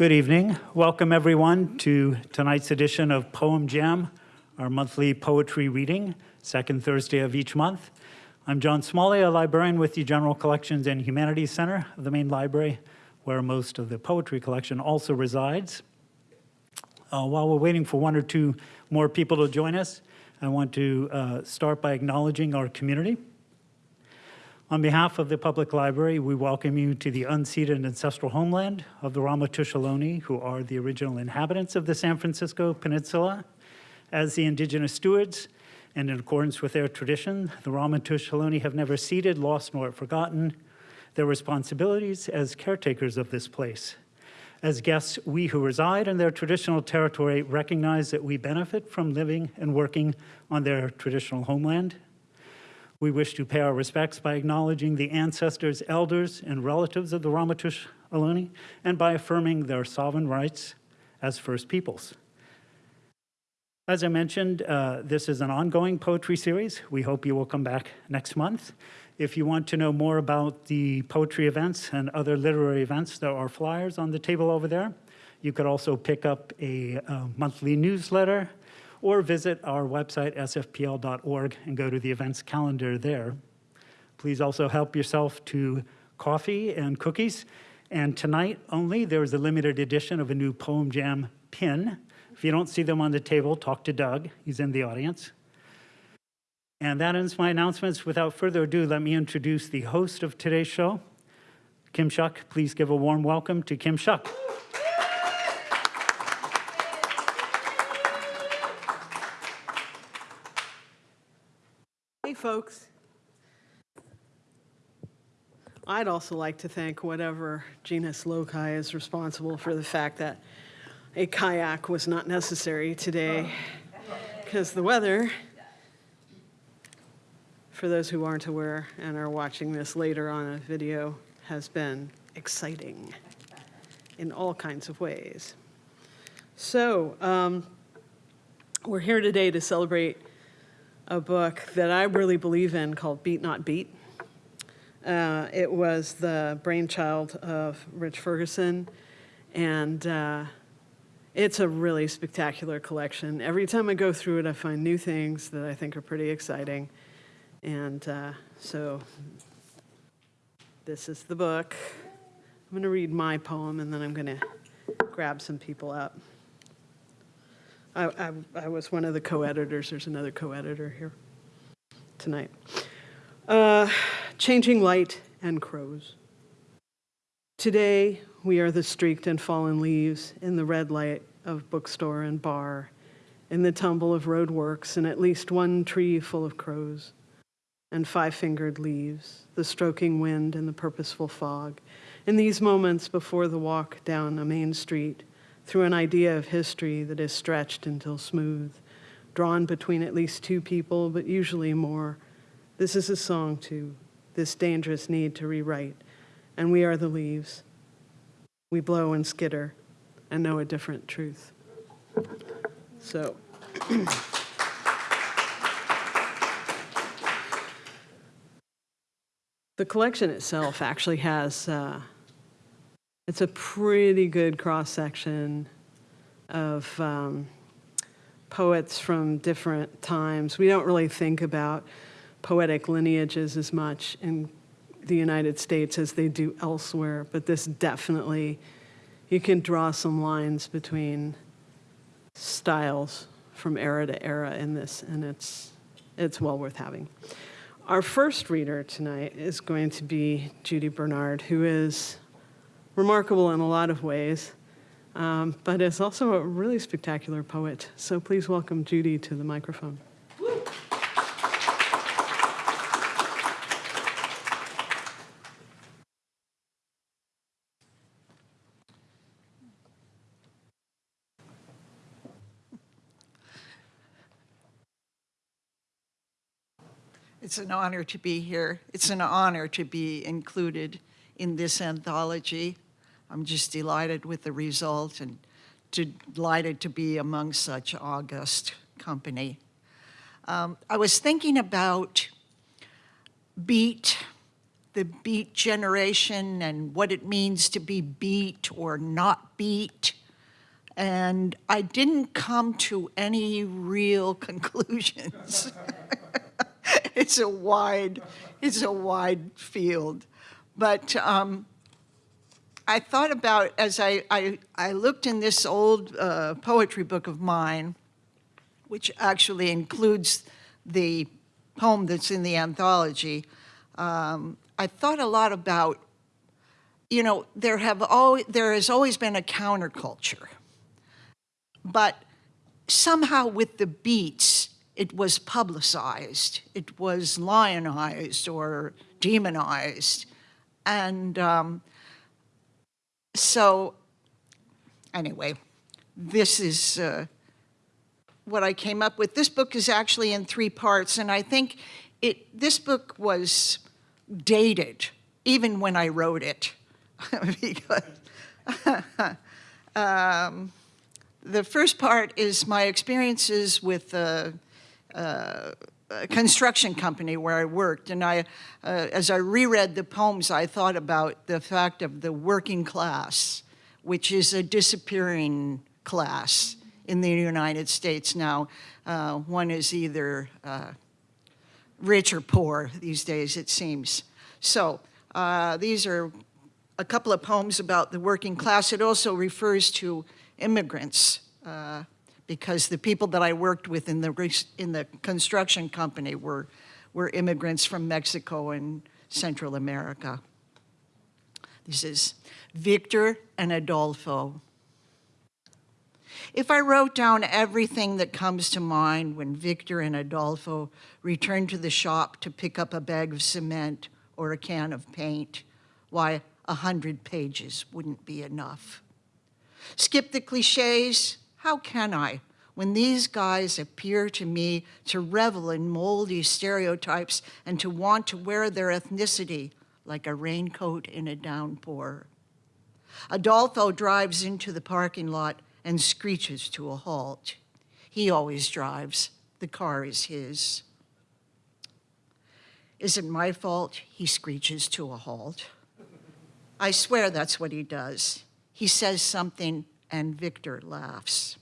Good evening. Welcome everyone to tonight's edition of Poem Jam, our monthly poetry reading, second Thursday of each month. I'm John Smalley, a librarian with the General Collections and Humanities Center of the main library, where most of the poetry collection also resides. Uh, while we're waiting for one or two more people to join us, I want to uh, start by acknowledging our community. On behalf of the Public Library, we welcome you to the unceded ancestral homeland of the Ramaytush Ohlone, who are the original inhabitants of the San Francisco Peninsula. As the indigenous stewards, and in accordance with their tradition, the Ramaytush Ohlone have never ceded, lost, nor forgotten their responsibilities as caretakers of this place. As guests, we who reside in their traditional territory recognize that we benefit from living and working on their traditional homeland we wish to pay our respects by acknowledging the ancestors, elders, and relatives of the Ramaytush Ohlone and by affirming their sovereign rights as First Peoples. As I mentioned, uh, this is an ongoing poetry series. We hope you will come back next month. If you want to know more about the poetry events and other literary events, there are flyers on the table over there. You could also pick up a, a uh, monthly newsletter or visit our website, sfpl.org, and go to the events calendar there. Please also help yourself to coffee and cookies. And tonight only, there is a limited edition of a new Poem Jam pin. If you don't see them on the table, talk to Doug. He's in the audience. And that ends my announcements. Without further ado, let me introduce the host of today's show, Kim Shuck. Please give a warm welcome to Kim Shuck. Folks. I'd also like to thank whatever genus loci is responsible for the fact that a kayak was not necessary today because the weather, for those who aren't aware and are watching this later on a video, has been exciting in all kinds of ways. So um, we're here today to celebrate a book that I really believe in called Beat Not Beat. Uh, it was the brainchild of Rich Ferguson, and uh, it's a really spectacular collection. Every time I go through it, I find new things that I think are pretty exciting. And uh, so this is the book. I'm going to read my poem, and then I'm going to grab some people up. I, I, I was one of the co-editors. There's another co-editor here tonight. Uh, changing light and crows. Today, we are the streaked and fallen leaves in the red light of bookstore and bar, in the tumble of roadworks and at least one tree full of crows, and five-fingered leaves, the stroking wind and the purposeful fog. In these moments before the walk down a main street, through an idea of history that is stretched until smooth, drawn between at least two people, but usually more. This is a song to this dangerous need to rewrite, and we are the leaves. We blow and skitter and know a different truth. So. the collection itself actually has uh, it's a pretty good cross-section of um, poets from different times. We don't really think about poetic lineages as much in the United States as they do elsewhere, but this definitely, you can draw some lines between styles from era to era in this, and it's, it's well worth having. Our first reader tonight is going to be Judy Bernard, who is remarkable in a lot of ways, um, but is also a really spectacular poet. So please welcome Judy to the microphone. It's an honor to be here. It's an honor to be included in this anthology. I'm just delighted with the result and delighted to be among such august company. Um, I was thinking about beat the beat generation and what it means to be beat or not beat. And I didn't come to any real conclusions. it's a wide, it's a wide field. But um, I thought about, as I, I, I looked in this old uh, poetry book of mine, which actually includes the poem that's in the anthology, um, I thought a lot about, you know, there have always, there has always been a counterculture, but somehow with the beats, it was publicized, it was lionized or demonized, and um, so anyway, this is uh, what I came up with. This book is actually in three parts, and I think it, this book was dated even when I wrote it. because um, the first part is my experiences with uh, uh, construction company where I worked. And I, uh, as I reread the poems, I thought about the fact of the working class, which is a disappearing class in the United States now. Uh, one is either uh, rich or poor these days, it seems. So uh, these are a couple of poems about the working class. It also refers to immigrants uh, because the people that I worked with in the, in the construction company were, were immigrants from Mexico and Central America. This is Victor and Adolfo. If I wrote down everything that comes to mind when Victor and Adolfo return to the shop to pick up a bag of cement or a can of paint, why, a hundred pages wouldn't be enough. Skip the cliches, how can I when these guys appear to me to revel in moldy stereotypes and to want to wear their ethnicity like a raincoat in a downpour? Adolfo drives into the parking lot and screeches to a halt. He always drives. The car is his. Is it my fault he screeches to a halt? I swear that's what he does. He says something and Victor laughs.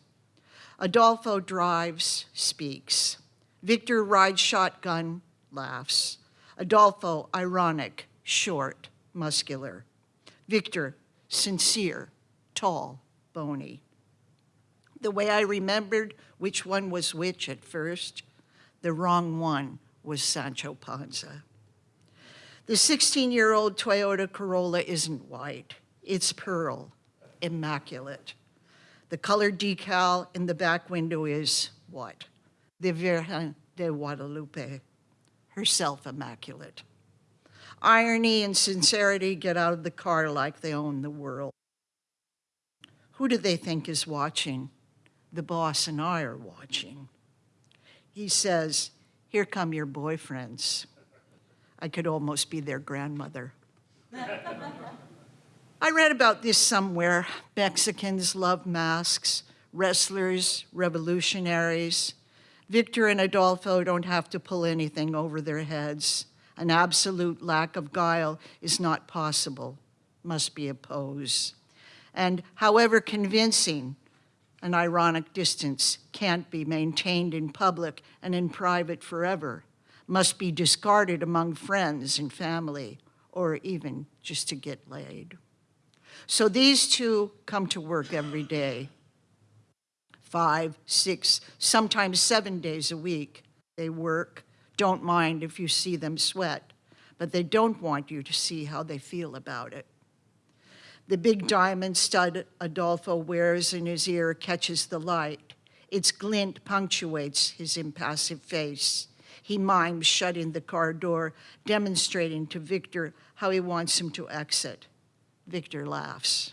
Adolfo drives, speaks. Victor rides shotgun, laughs. Adolfo, ironic, short, muscular. Victor, sincere, tall, bony. The way I remembered which one was which at first, the wrong one was Sancho Panza. The 16-year-old Toyota Corolla isn't white, it's pearl, immaculate. The colored decal in the back window is what? The Virgen de Guadalupe, herself immaculate. Irony and sincerity get out of the car like they own the world. Who do they think is watching? The boss and I are watching. He says, here come your boyfriends. I could almost be their grandmother. I read about this somewhere. Mexicans love masks, wrestlers, revolutionaries. Victor and Adolfo don't have to pull anything over their heads. An absolute lack of guile is not possible, must be a pose. And however convincing, an ironic distance can't be maintained in public and in private forever, must be discarded among friends and family, or even just to get laid. So these two come to work every day, five, six, sometimes seven days a week. They work, don't mind if you see them sweat, but they don't want you to see how they feel about it. The big diamond stud Adolfo wears in his ear catches the light. Its glint punctuates his impassive face. He mimes shutting the car door, demonstrating to Victor how he wants him to exit. Victor laughs.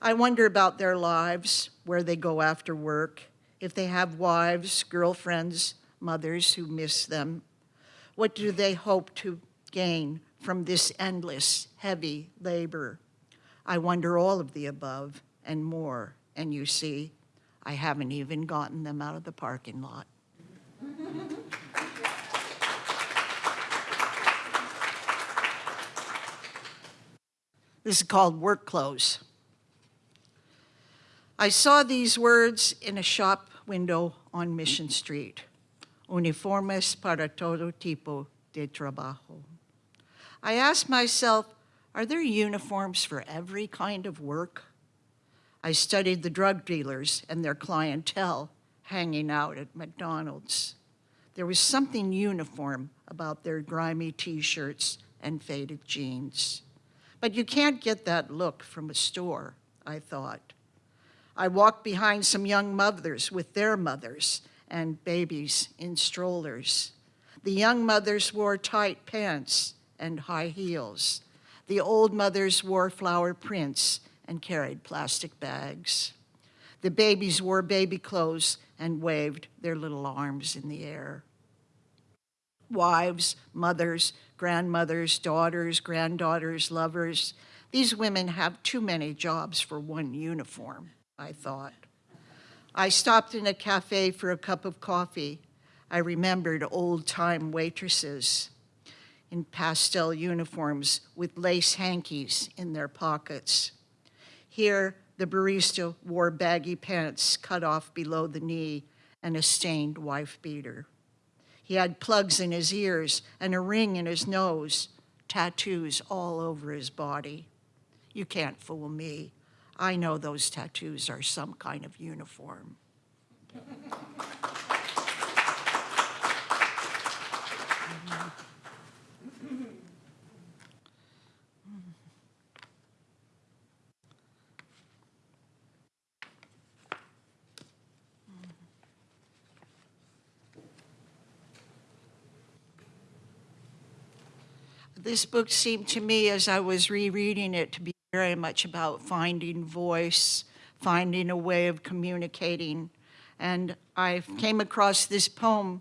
I wonder about their lives, where they go after work, if they have wives, girlfriends, mothers who miss them. What do they hope to gain from this endless, heavy labor? I wonder all of the above and more. And you see, I haven't even gotten them out of the parking lot. This is called work clothes. I saw these words in a shop window on Mission Street. Uniformes para todo tipo de trabajo. I asked myself, are there uniforms for every kind of work? I studied the drug dealers and their clientele hanging out at McDonald's. There was something uniform about their grimy t-shirts and faded jeans. But you can't get that look from a store, I thought. I walked behind some young mothers with their mothers and babies in strollers. The young mothers wore tight pants and high heels. The old mothers wore flower prints and carried plastic bags. The babies wore baby clothes and waved their little arms in the air. Wives, mothers, grandmothers, daughters, granddaughters, lovers. These women have too many jobs for one uniform, I thought. I stopped in a cafe for a cup of coffee. I remembered old-time waitresses in pastel uniforms with lace hankies in their pockets. Here, the barista wore baggy pants cut off below the knee and a stained wife beater. He had plugs in his ears and a ring in his nose, tattoos all over his body. You can't fool me. I know those tattoos are some kind of uniform. This book seemed to me, as I was rereading it, to be very much about finding voice, finding a way of communicating. And I came across this poem.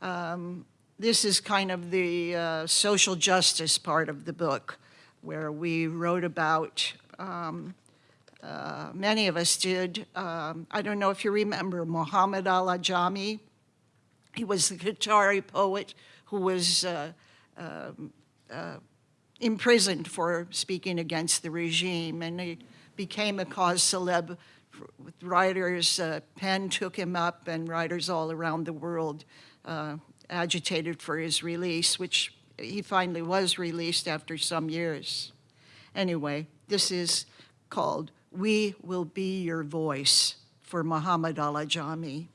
Um, this is kind of the uh, social justice part of the book, where we wrote about, um, uh, many of us did, um, I don't know if you remember Muhammad al-Ajami. He was the Qatari poet who was uh, um, uh, imprisoned for speaking against the regime, and he became a cause celeb. With writers, uh, PEN took him up, and writers all around the world uh, agitated for his release, which he finally was released after some years. Anyway, this is called We Will Be Your Voice for Muhammad al-Ajami.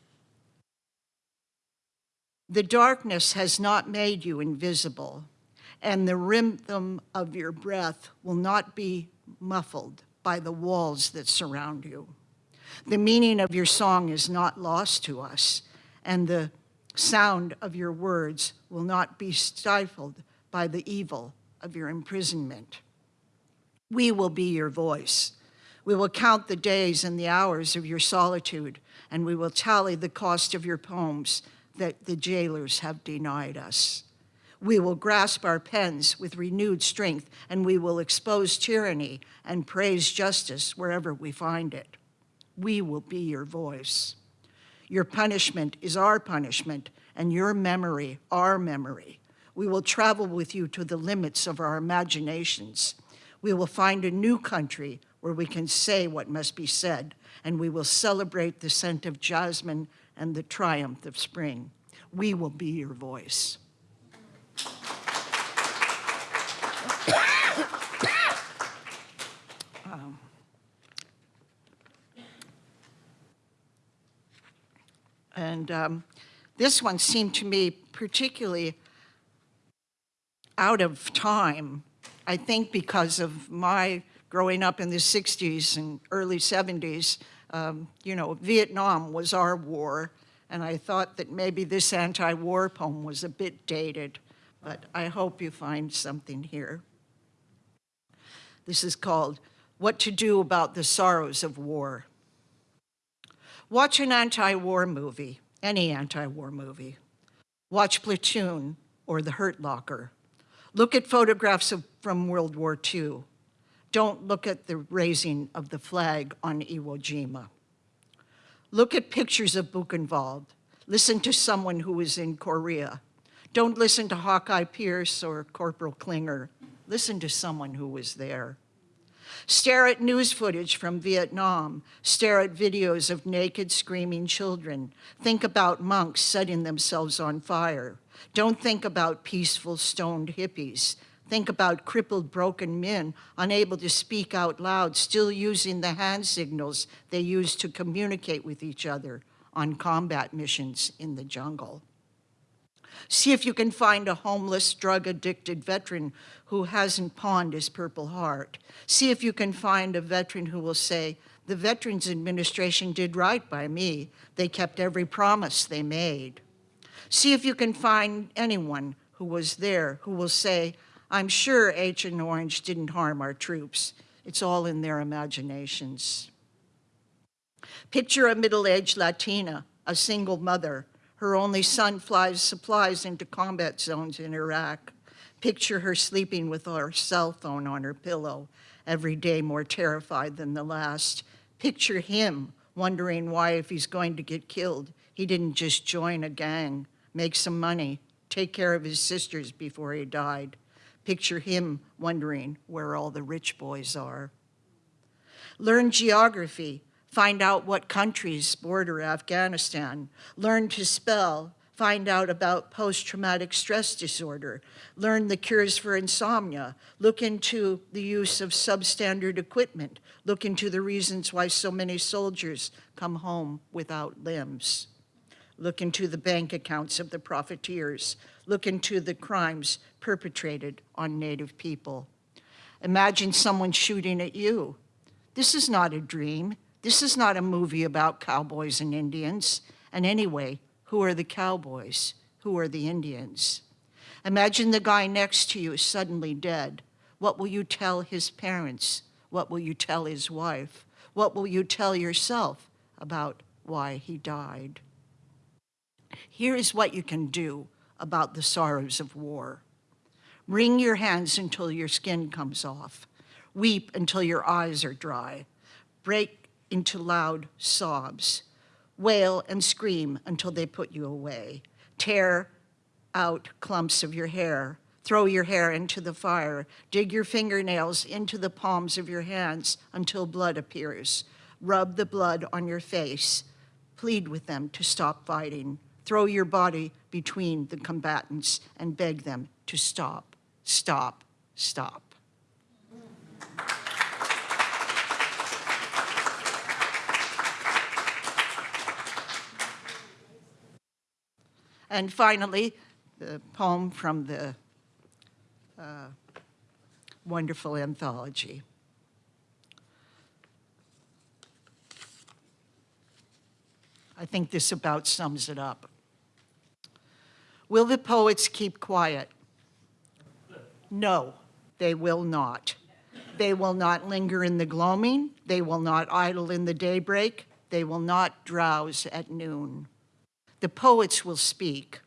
The darkness has not made you invisible and the rhythm of your breath will not be muffled by the walls that surround you. The meaning of your song is not lost to us, and the sound of your words will not be stifled by the evil of your imprisonment. We will be your voice. We will count the days and the hours of your solitude, and we will tally the cost of your poems that the jailers have denied us. We will grasp our pens with renewed strength, and we will expose tyranny and praise justice wherever we find it. We will be your voice. Your punishment is our punishment, and your memory, our memory. We will travel with you to the limits of our imaginations. We will find a new country where we can say what must be said, and we will celebrate the scent of jasmine and the triumph of spring. We will be your voice. And um, this one seemed to me particularly out of time, I think because of my growing up in the 60s and early 70s. Um, you know, Vietnam was our war, and I thought that maybe this anti-war poem was a bit dated, but I hope you find something here. This is called What to Do About the Sorrows of War. Watch an anti-war movie, any anti-war movie. Watch Platoon or The Hurt Locker. Look at photographs of, from World War II. Don't look at the raising of the flag on Iwo Jima. Look at pictures of Buchenwald. Listen to someone who was in Korea. Don't listen to Hawkeye Pierce or Corporal Klinger. Listen to someone who was there. Stare at news footage from Vietnam. Stare at videos of naked, screaming children. Think about monks setting themselves on fire. Don't think about peaceful, stoned hippies. Think about crippled, broken men unable to speak out loud, still using the hand signals they use to communicate with each other on combat missions in the jungle. See if you can find a homeless, drug-addicted veteran who hasn't pawned his Purple Heart. See if you can find a veteran who will say, the Veterans Administration did right by me. They kept every promise they made. See if you can find anyone who was there who will say, I'm sure Agent Orange didn't harm our troops. It's all in their imaginations. Picture a middle-aged Latina, a single mother. Her only son flies supplies into combat zones in Iraq. Picture her sleeping with her cell phone on her pillow, every day more terrified than the last. Picture him wondering why, if he's going to get killed, he didn't just join a gang, make some money, take care of his sisters before he died. Picture him wondering where all the rich boys are. Learn geography, find out what countries border Afghanistan, learn to spell, find out about post-traumatic stress disorder, learn the cures for insomnia, look into the use of substandard equipment, look into the reasons why so many soldiers come home without limbs. Look into the bank accounts of the profiteers. Look into the crimes perpetrated on Native people. Imagine someone shooting at you. This is not a dream. This is not a movie about cowboys and Indians. And anyway, who are the cowboys? Who are the Indians? Imagine the guy next to you suddenly dead. What will you tell his parents? What will you tell his wife? What will you tell yourself about why he died? Here is what you can do about the sorrows of war. Wring your hands until your skin comes off. Weep until your eyes are dry. Break into loud sobs. Wail and scream until they put you away. Tear out clumps of your hair. Throw your hair into the fire. Dig your fingernails into the palms of your hands until blood appears. Rub the blood on your face. Plead with them to stop fighting. Throw your body between the combatants and beg them to stop, stop, stop. And finally, the poem from the uh, wonderful anthology. I think this about sums it up. Will the poets keep quiet? No, they will not. They will not linger in the gloaming. They will not idle in the daybreak. They will not drowse at noon. The poets will speak.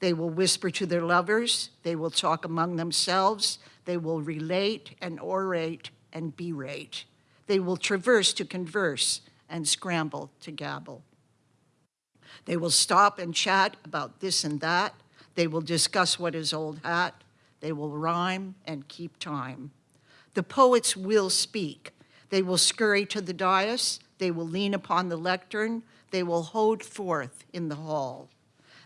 They will whisper to their lovers. They will talk among themselves. They will relate and orate and berate. They will traverse to converse and scramble to gabble. They will stop and chat about this and that. They will discuss what is old hat. They will rhyme and keep time. The poets will speak. They will scurry to the dais. They will lean upon the lectern. They will hold forth in the hall.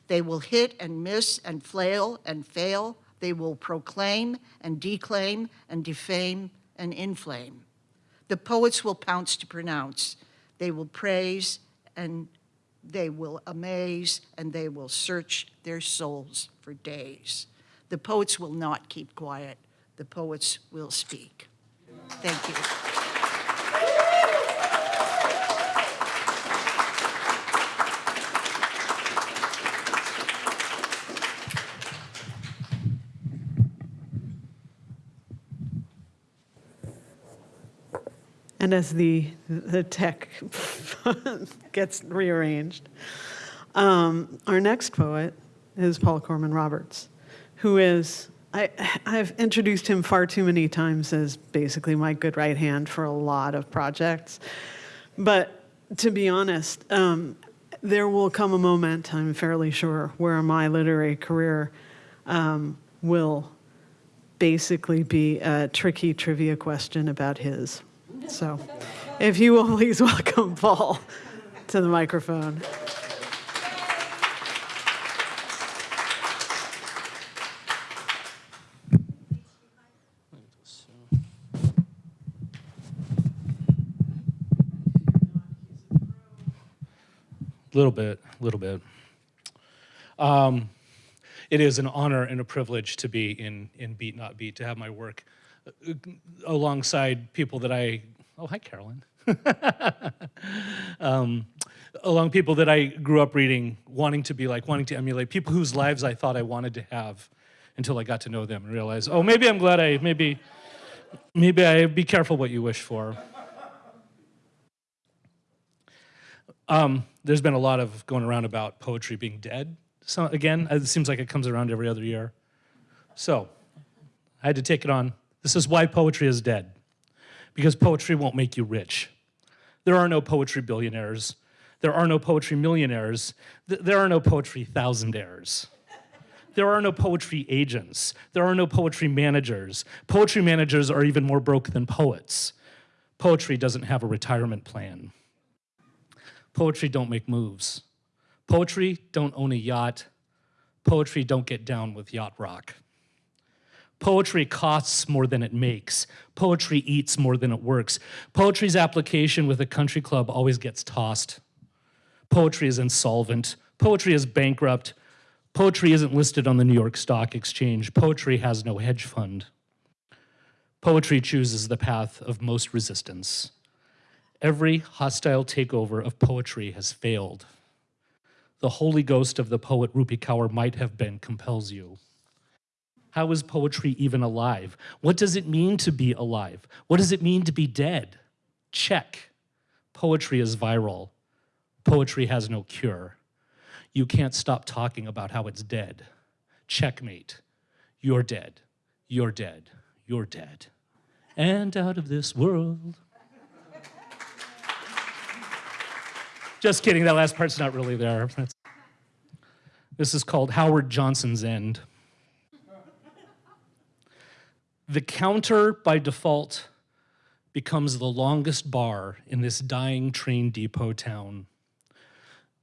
They will hit and miss and flail and fail. They will proclaim and declaim and defame and inflame. The poets will pounce to pronounce. They will praise and they will amaze and they will search their souls for days. The poets will not keep quiet. The poets will speak. Thank you. And as the, the tech gets rearranged, um, our next poet is Paul Corman Roberts, who is, I, I've introduced him far too many times as basically my good right hand for a lot of projects. But to be honest, um, there will come a moment, I'm fairly sure, where my literary career um, will basically be a tricky trivia question about his. So if you will please welcome Paul to the microphone. little bit, a little bit. Um, it is an honor and a privilege to be in, in Beat Not Beat, to have my work alongside people that I, oh, hi, Carolyn. um, along people that I grew up reading, wanting to be like, wanting to emulate, people whose lives I thought I wanted to have until I got to know them and realized, oh, maybe I'm glad I, maybe, maybe I, be careful what you wish for. Um, there's been a lot of going around about poetry being dead. So again, it seems like it comes around every other year. So I had to take it on. This is why poetry is dead. Because poetry won't make you rich. There are no poetry billionaires. There are no poetry millionaires. Th- There are no poetry thousandaires. There are no poetry agents. There are no poetry managers. Poetry managers are even more broke than poets. Poetry doesn't have a retirement plan. Poetry don't make moves. Poetry don't own a yacht. Poetry don't get down with yacht rock. Poetry costs more than it makes. Poetry eats more than it works. Poetry's application with a country club always gets tossed. Poetry is insolvent. Poetry is bankrupt. Poetry isn't listed on the New York Stock Exchange. Poetry has no hedge fund. Poetry chooses the path of most resistance. Every hostile takeover of poetry has failed. The Holy Ghost of the poet Rupi Kaur might have been compels you. How is poetry even alive? What does it mean to be alive? What does it mean to be dead? Check. Poetry is viral. Poetry has no cure. You can't stop talking about how it's dead. Checkmate. You're dead. You're dead. You're dead. And out of this world. Just kidding, that last part's not really there. That's- This is called Howard Johnson's End. The counter by default becomes the longest bar in this dying train depot town.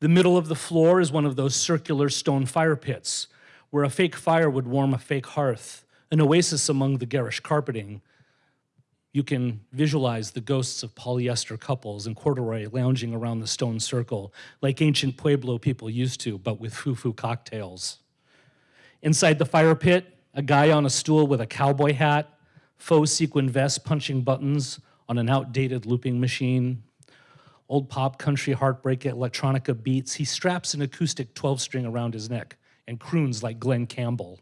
The middle of the floor is one of those circular stone fire pits where a fake fire would warm a fake hearth, an oasis among the garish carpeting. You can visualize the ghosts of polyester couples and corduroy lounging around the stone circle like ancient Pueblo people used to, but with foo-foo cocktails. Inside the fire pit, a guy on a stool with a cowboy hat, faux sequin vest punching buttons on an outdated looping machine. Old pop country heartbreak electronica beats. He straps an acoustic 12 string around his neck and croons like Glen Campbell.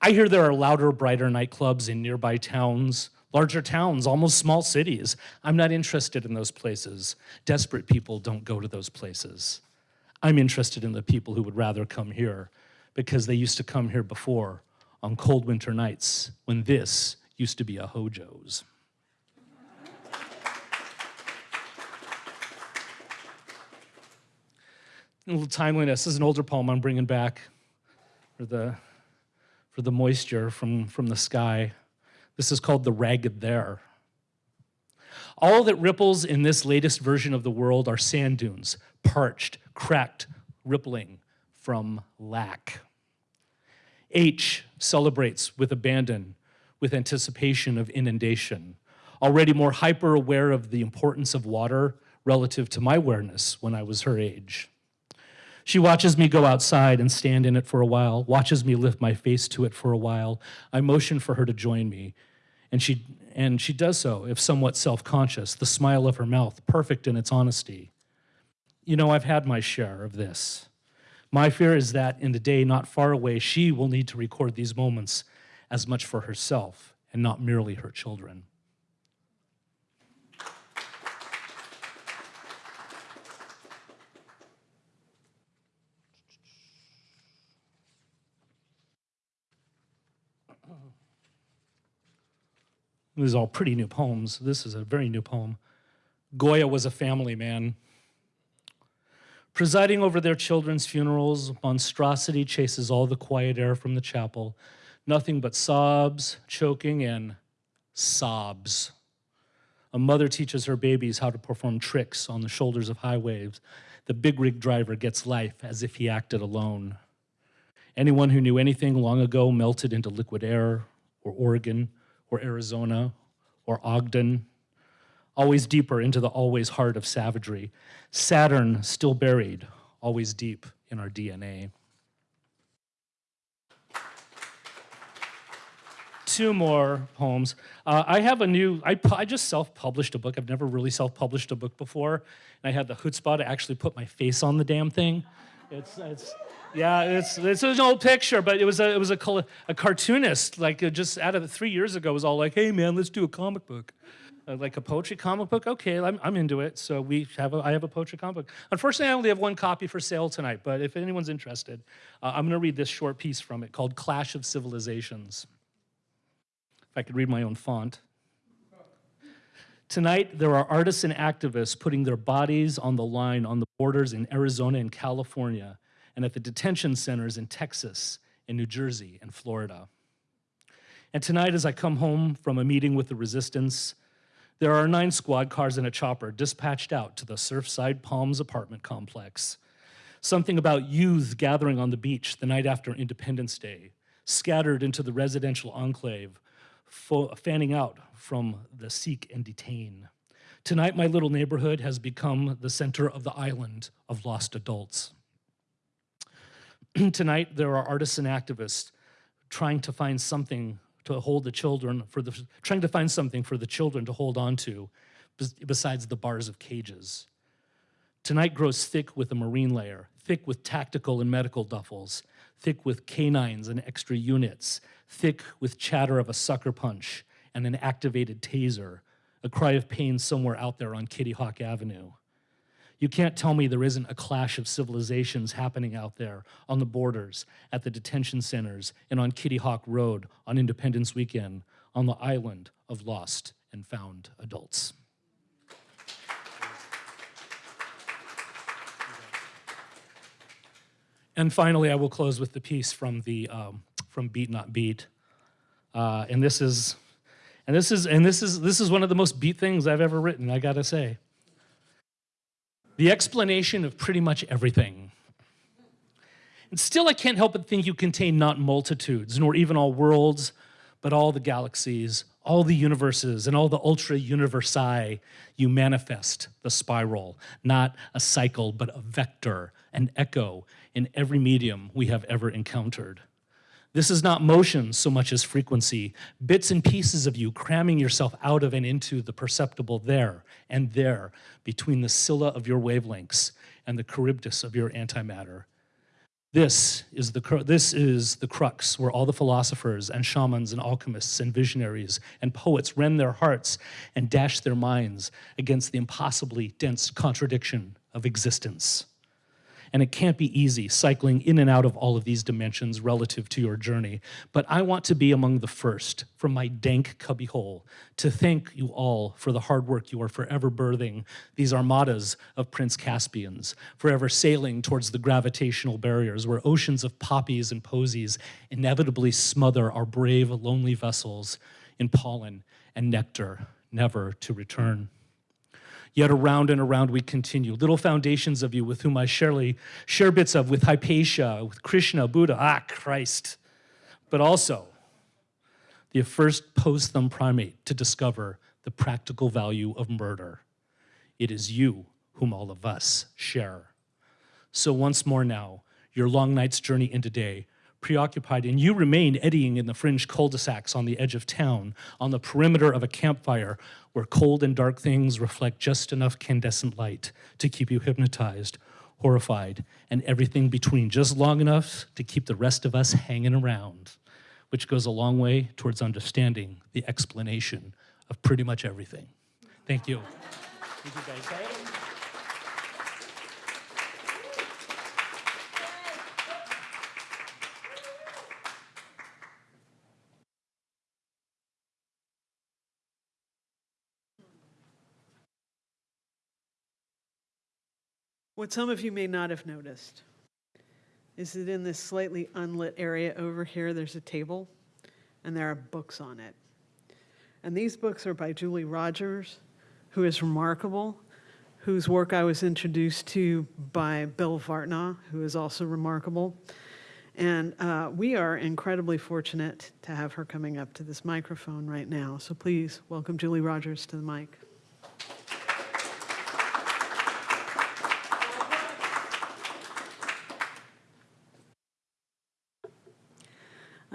I hear there are louder, brighter nightclubs in nearby towns, larger towns, almost small cities. I'm not interested in those places. Desperate people don't go to those places. I'm interested in the people who would rather come here because they used to come here before on cold winter nights when this used to be a Hojo's. A little timeliness. This is an older poem I'm bringing back for the, for the moisture from, from the sky. This is called The Ragged There. All that ripples in this latest version of the world are sand dunes, parched, cracked, rippling from lack. H celebrates with abandon, with anticipation of inundation, already more hyper aware of the importance of water relative to my awareness when I was her age. She watches me go outside and stand in it for a while, watches me lift my face to it for a while. I motion for her to join me, and she, and she does so, if somewhat self conscious, the smile of her mouth perfect in its honesty. You know, I've had my share of this. My fear is that in the day not far away, she will need to record these moments as much for herself and not merely her children. These are all pretty new poems. This is a very new poem. Goya was a family man. Presiding over their children's funerals, monstrosity chases all the quiet air from the chapel. Nothing but sobs, choking, and sobs. A mother teaches her babies how to perform tricks on the shoulders of high waves. The big rig driver gets life as if he acted alone. Anyone who knew anything long ago melted into liquid air, or Oregon, or Arizona, or Ogden, always deeper into the always heart of savagery. Saturn still buried, always deep in our DNA. Two more poems. Uh, I have a new, I, I just self published a book. I've never really self published a book before. And I had the chutzpah to actually put my face on the damn thing. It's, it's, yeah, it's, it's an old picture, but it was a, it was a, a cartoonist, like uh, just out of three years ago, was all like, hey man, let's do a comic book. Uh, like a poetry comic book? Okay, I'm, I'm into it. So we have a, I have a poetry comic book. Unfortunately, I only have one copy for sale tonight, but if anyone's interested, uh, I'm gonna read this short piece from it called Clash of Civilizations. If I could read my own font. Tonight, there are artists and activists putting their bodies on the line on the borders in Arizona and California, and at the detention centers in Texas, in New Jersey, and Florida. And tonight, as I come home from a meeting with the resistance, there are nine squad cars and a chopper dispatched out to the Surfside Palms apartment complex. Something about youth gathering on the beach the night after Independence Day, scattered into the residential enclave, fanning out from the seek and detain. Tonight, my little neighborhood has become the center of the island of lost adults. Tonight, there are artists and activists trying to find something to hold the children for the trying to find something for the children to hold on to besides the bars of cages. Tonight grows thick with a marine layer, thick with tactical and medical duffels, thick with canines and extra units, thick with chatter of a sucker punch and an activated taser, a cry of pain somewhere out there on Kitty Hawk Avenue. You can't tell me there isn't a clash of civilizations happening out there on the borders, at the detention centers, and on Kitty Hawk Road on Independence Weekend, on the island of lost and found adults. And finally, I will close with the piece from the um, from Beat Not Beat, uh, and this is, and this is, and this is this is one of the most beat things I've ever written. I gotta say. The explanation of pretty much everything. And still, I can't help but think you contain not multitudes, nor even all worlds, but all the galaxies, all the universes, and all the ultra universi. You manifest the spiral, not a cycle, but a vector, an echo in every medium we have ever encountered. This is not motion so much as frequency, bits and pieces of you cramming yourself out of and into the perceptible there and there between the Scylla of your wavelengths and the Charybdis of your antimatter. This is, the, this is the crux where all the philosophers and shamans and alchemists and visionaries and poets rend their hearts and dash their minds against the impossibly dense contradiction of existence. And it can't be easy cycling in and out of all of these dimensions relative to your journey. But I want to be among the first from my dank cubbyhole to thank you all for the hard work you are forever birthing these armadas of Prince Caspians, forever sailing towards the gravitational barriers where oceans of poppies and posies inevitably smother our brave, lonely vessels in pollen and nectar, never to return. Yet around and around we continue, little foundations of you with whom I surely share bits of with Hypatia, with Krishna, Buddha, ah, Christ, but also the first post thumb primate to discover the practical value of murder. It is you whom all of us share. So once more now, your long night's journey into day, preoccupied, and you remain eddying in the fringe cul-de-sacs on the edge of town, on the perimeter of a campfire, where cold and dark things reflect just enough candescent light to keep you hypnotized, horrified, and everything between, just long enough to keep the rest of us hanging around, which goes a long way towards understanding the explanation of pretty much everything. Thank you. Thank you What some of you may not have noticed is that in this slightly unlit area over here, there's a table. and there are books on it. And these books are by Julie Rogers, who is remarkable, whose work I was introduced to by Bill Vartnaw, who is also remarkable. And uh, we are incredibly fortunate to have her coming up to this microphone right now. So please welcome Julie Rogers to the mic.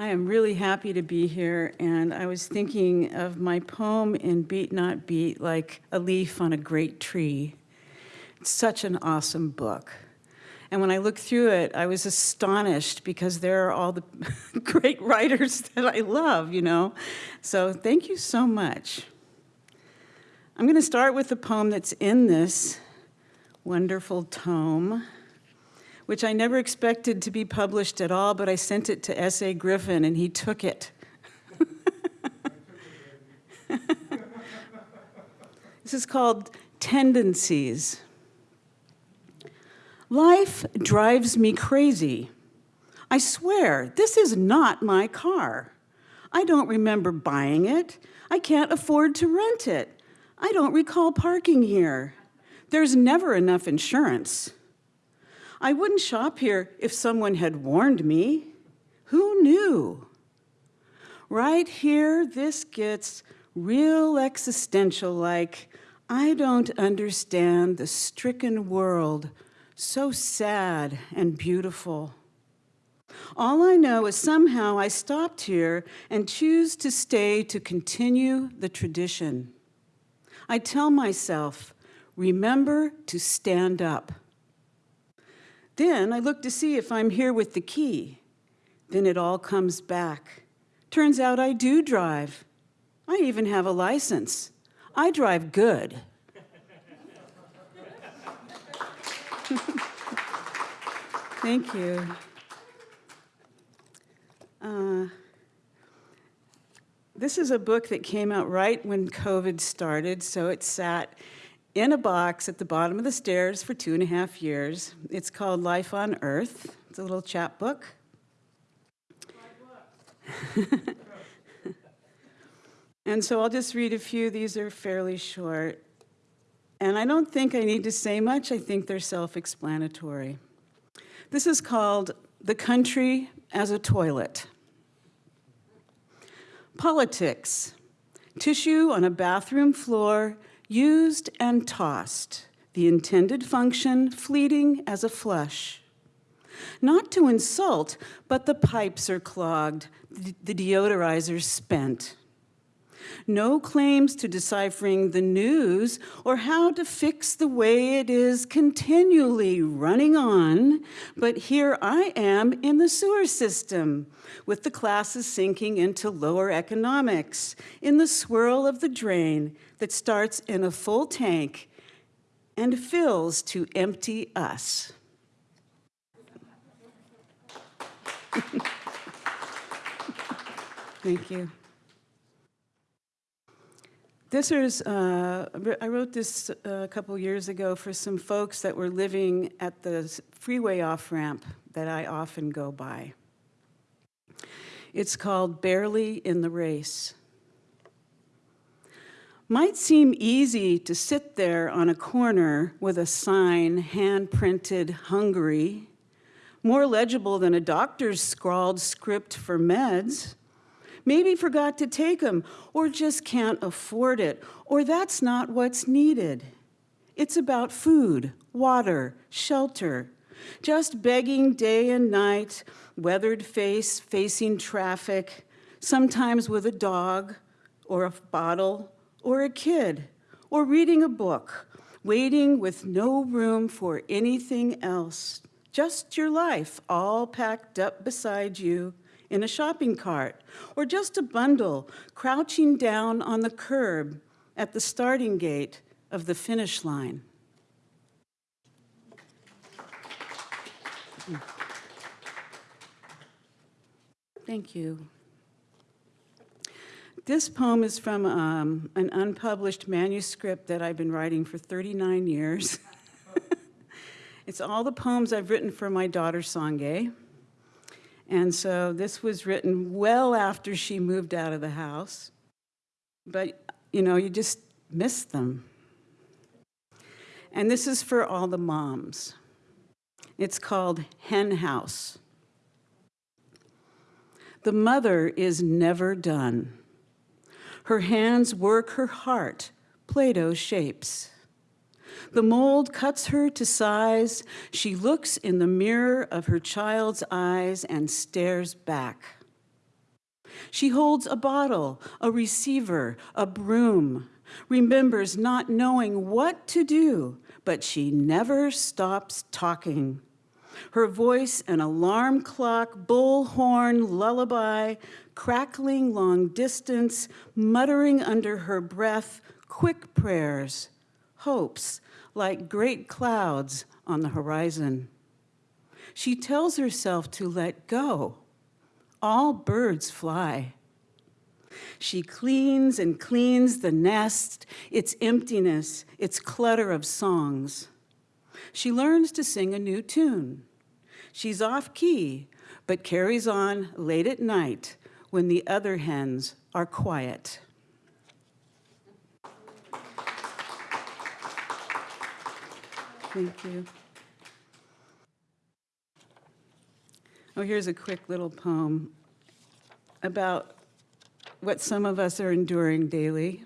I am really happy to be here, and I was thinking of my poem in Beat Not Beat like a leaf on a great tree. It's such an awesome book. And when I looked through it, I was astonished because there are all the great writers that I love, you know? So thank you so much. I'm going to start with the poem that's in this wonderful tome which I never expected to be published at all, but I sent it to S.A. Griffin and he took it. this is called Tendencies. Life drives me crazy. I swear, this is not my car. I don't remember buying it. I can't afford to rent it. I don't recall parking here. There's never enough insurance. I wouldn't shop here if someone had warned me. Who knew? Right here, this gets real existential like, I don't understand the stricken world, so sad and beautiful. All I know is somehow I stopped here and choose to stay to continue the tradition. I tell myself, remember to stand up. Then I look to see if I'm here with the key. Then it all comes back. Turns out I do drive. I even have a license. I drive good. Thank you. Uh, this is a book that came out right when COVID started, so it sat in a box at the bottom of the stairs for two and a half years. It's called Life on Earth. It's a little chapbook. and so I'll just read a few. These are fairly short. And I don't think I need to say much. I think they're self-explanatory. This is called The Country as a Toilet. Politics. Tissue on a bathroom floor used and tossed, the intended function fleeting as a flush. Not to insult, but the pipes are clogged, the deodorizers spent. No claims to deciphering the news or how to fix the way it is continually running on, but here I am in the sewer system, with the classes sinking into lower economics, in the swirl of the drain that starts in a full tank and fills to empty us. Thank you. This is, uh, I wrote this uh, a couple years ago for some folks that were living at the freeway off-ramp that I often go by. It's called Barely in the Race. Might seem easy to sit there on a corner with a sign hand-printed hungry, more legible than a doctor's scrawled script for meds, maybe forgot to take them, or just can't afford it, or that's not what's needed. It's about food, water, shelter, just begging day and night, weathered face facing traffic, sometimes with a dog, or a bottle, or a kid, or reading a book, waiting with no room for anything else. Just your life all packed up beside you in a shopping cart, or just a bundle crouching down on the curb at the starting gate of the finish line. Thank you. This poem is from um, an unpublished manuscript that I've been writing for 39 years. it's all the poems I've written for my daughter, Sangay. And so this was written well after she moved out of the house. But, you know, you just miss them. And this is for all the moms. It's called Hen House. The mother is never done. Her hands work her heart, Play-Doh shapes. The mold cuts her to size. She looks in the mirror of her child's eyes and stares back. She holds a bottle, a receiver, a broom, remembers not knowing what to do, but she never stops talking. Her voice an alarm clock, bullhorn, lullaby, crackling long distance, muttering under her breath, quick prayers, hopes like great clouds on the horizon. She tells herself to let go. All birds fly. She cleans and cleans the nest, its emptiness, its clutter of songs. She learns to sing a new tune. She's off key, but carries on late at night when the other hens are quiet. Thank you. Oh, here's a quick little poem about what some of us are enduring daily.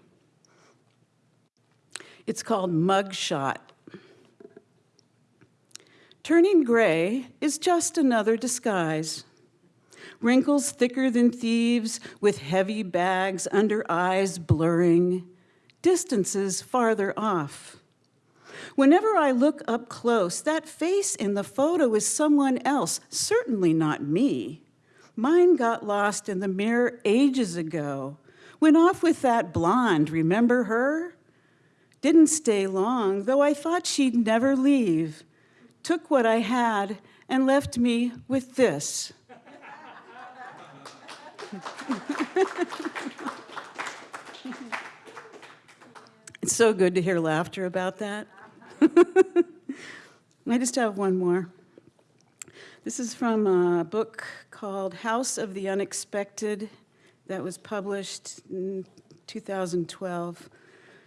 It's called Mugshot. Turning gray is just another disguise. Wrinkles thicker than thieves with heavy bags under eyes blurring, distances farther off. Whenever I look up close, that face in the photo is someone else, certainly not me. Mine got lost in the mirror ages ago. Went off with that blonde, remember her? Didn't stay long, though I thought she'd never leave. Took what I had and left me with this. it's so good to hear laughter about that. I just have one more. This is from a book called House of the Unexpected that was published in 2012.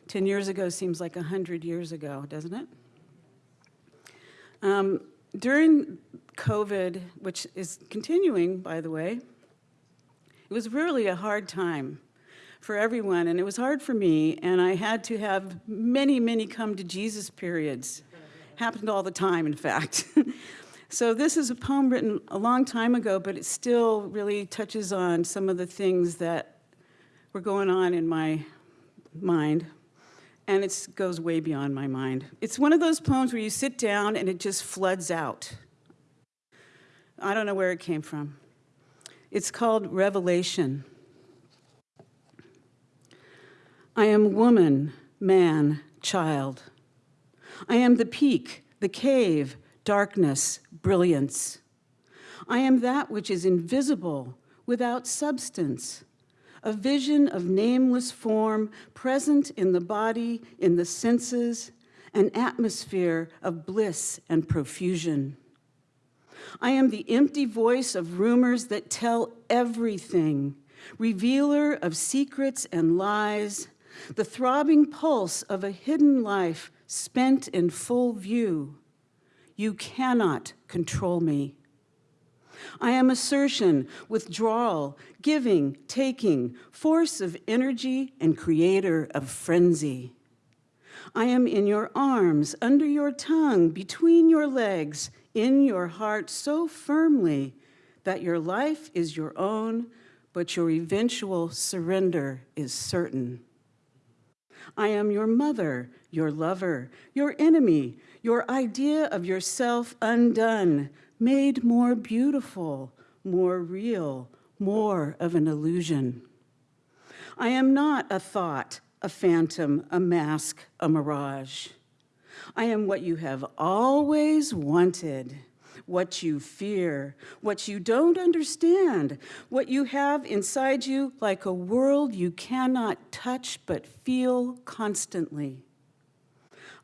10 years ago seems like 100 years ago, doesn't it? Um, during COVID, which is continuing, by the way, it was really a hard time for everyone, and it was hard for me, and I had to have many, many come to Jesus periods. Happened all the time, in fact. so this is a poem written a long time ago, but it still really touches on some of the things that were going on in my mind, and it goes way beyond my mind. It's one of those poems where you sit down and it just floods out. I don't know where it came from. It's called Revelation. I am woman, man, child. I am the peak, the cave, darkness, brilliance. I am that which is invisible, without substance, a vision of nameless form present in the body, in the senses, an atmosphere of bliss and profusion. I am the empty voice of rumors that tell everything, revealer of secrets and lies, the throbbing pulse of a hidden life spent in full view. You cannot control me. I am assertion, withdrawal, giving, taking, force of energy and creator of frenzy. I am in your arms, under your tongue, between your legs, in your heart so firmly that your life is your own, but your eventual surrender is certain. I am your mother, your lover, your enemy, your idea of yourself undone, made more beautiful, more real, more of an illusion. I am not a thought, a phantom, a mask, a mirage. I am what you have always wanted what you fear, what you don't understand, what you have inside you like a world you cannot touch but feel constantly.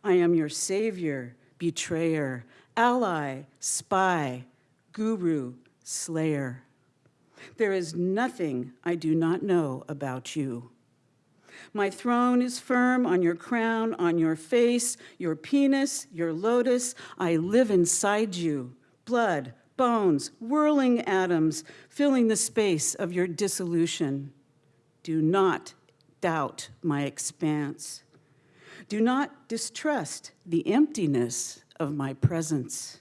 I am your savior, betrayer, ally, spy, guru, slayer. There is nothing I do not know about you. My throne is firm on your crown, on your face, your penis, your lotus. I live inside you. Blood, bones, whirling atoms, filling the space of your dissolution. Do not doubt my expanse. Do not distrust the emptiness of my presence.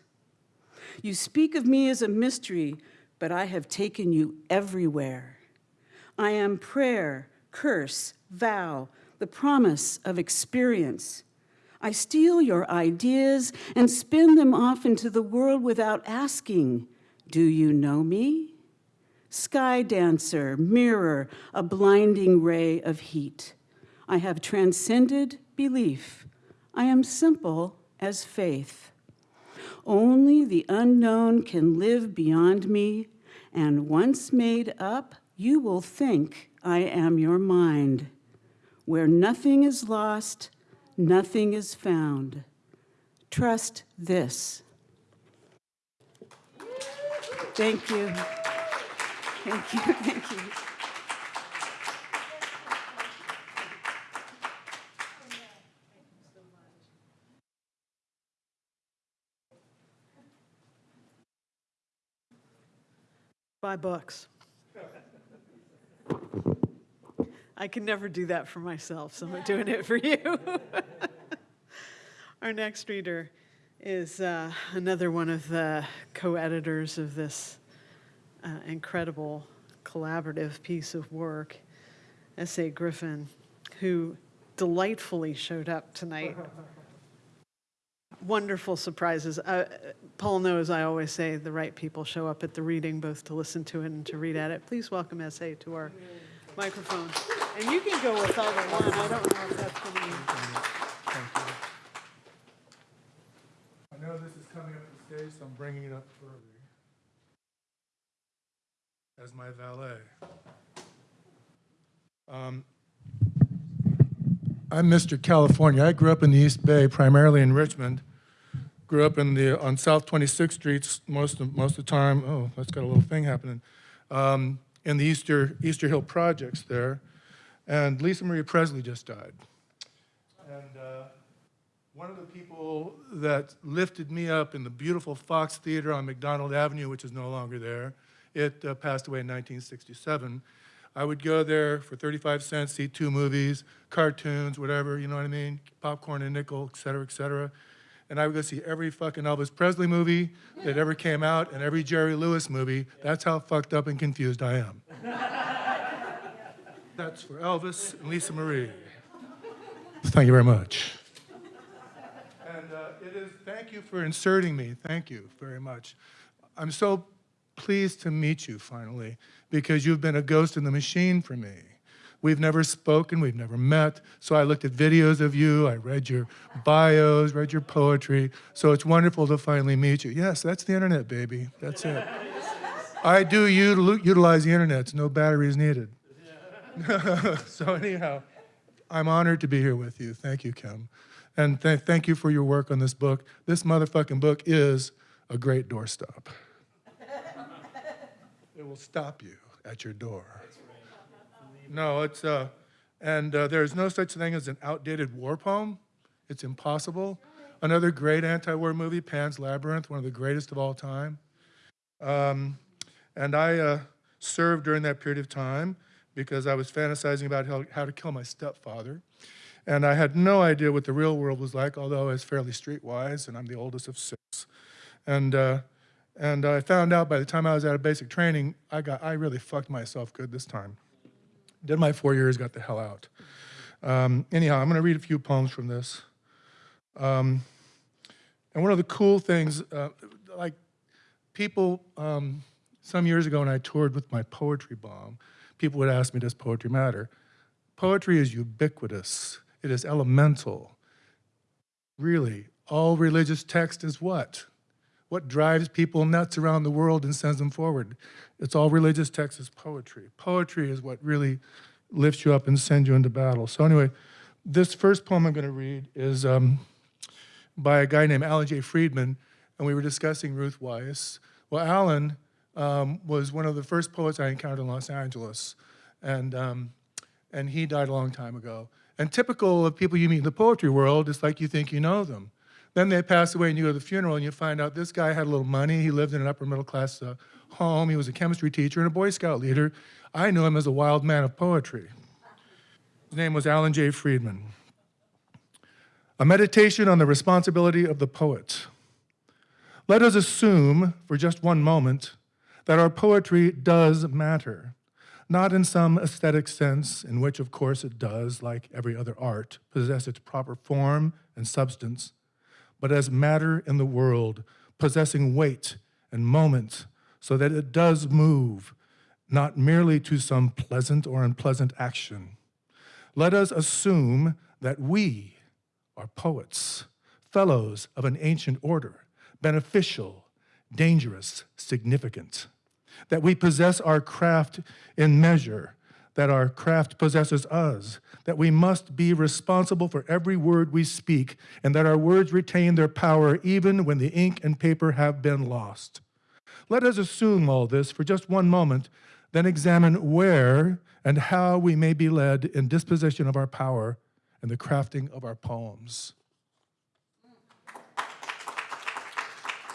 You speak of me as a mystery, but I have taken you everywhere. I am prayer, curse, vow, the promise of experience. I steal your ideas and spin them off into the world without asking, Do you know me? Sky dancer, mirror, a blinding ray of heat. I have transcended belief. I am simple as faith. Only the unknown can live beyond me, and once made up, you will think I am your mind. Where nothing is lost, nothing is found. Trust this. Thank you. Thank you, thank you. Buy books. I can never do that for myself, so I'm doing it for you. Our next reader is uh, another one of the co-editors of this uh, incredible collaborative piece of work, S.A. Griffin, who delightfully showed up tonight. Wonderful surprises. Uh, Paul knows I always say the right people show up at the reading, both to listen to it and to read at it. Please welcome S.A. to our microphone. And you can go with either one. I don't know if that's going to be. I know this is coming up the stage, so I'm bringing it up further as my valet. Um, I'm Mr. California. I grew up in the East Bay, primarily in Richmond. Grew up in the, on South 26th Street most of, most of the time. Oh, that's got a little thing happening. Um, in the Easter, Easter Hill projects there. And Lisa Marie Presley just died. And uh, one of the people that lifted me up in the beautiful Fox Theater on McDonald Avenue, which is no longer there, it uh, passed away in 1967. I would go there for 35 cents, see two movies, cartoons, whatever, you know what I mean? Popcorn and nickel, et cetera, et cetera. And I would go see every fucking Elvis Presley movie that ever came out and every Jerry Lewis movie. That's how fucked up and confused I am. That's for Elvis and Lisa Marie. Thank you very much. And uh, it is, thank you for inserting me. Thank you very much. I'm so pleased to meet you finally because you've been a ghost in the machine for me. We've never spoken, we've never met. So I looked at videos of you, I read your bios, read your poetry. So it's wonderful to finally meet you. Yes, that's the internet, baby. That's it. I do util- utilize the internet, so no batteries needed. so anyhow, I'm honored to be here with you. Thank you, Kim. And th- thank you for your work on this book. This motherfucking book is a great doorstop. it will stop you at your door. No, it's, uh, and uh, there's no such thing as an outdated war poem. It's impossible. Another great anti-war movie, Pan's Labyrinth, one of the greatest of all time. Um, and I uh, served during that period of time because I was fantasizing about how, how to kill my stepfather. And I had no idea what the real world was like, although I was fairly streetwise, and I'm the oldest of six. And, uh, and I found out by the time I was out of basic training, I, got, I really fucked myself good this time. Did my four years, got the hell out. Um, anyhow, I'm going to read a few poems from this. Um, and one of the cool things, uh, like people, um, some years ago when I toured with my poetry bomb, people would ask me, does poetry matter? Poetry is ubiquitous. It is elemental. Really, all religious text is what? What drives people nuts around the world and sends them forward? It's all religious text is poetry. Poetry is what really lifts you up and sends you into battle. So anyway, this first poem I'm going to read is um, by a guy named Alan J. Friedman, and we were discussing Ruth Weiss. Well, Alan um, was one of the first poets I encountered in Los Angeles. And, um, and he died a long time ago. And typical of people you meet in the poetry world, it's like you think you know them. Then they pass away and you go to the funeral and you find out this guy had a little money. He lived in an upper middle class uh, home. He was a chemistry teacher and a Boy Scout leader. I knew him as a wild man of poetry. His name was Alan J. Friedman. A meditation on the responsibility of the poet. Let us assume, for just one moment, that our poetry does matter, not in some aesthetic sense, in which, of course, it does, like every other art, possess its proper form and substance, but as matter in the world, possessing weight and moment, so that it does move, not merely to some pleasant or unpleasant action. Let us assume that we are poets, fellows of an ancient order, beneficial, dangerous, significant, that we possess our craft in measure, that our craft possesses us, that we must be responsible for every word we speak, and that our words retain their power even when the ink and paper have been lost. Let us assume all this for just one moment, then examine where and how we may be led in disposition of our power and the crafting of our poems.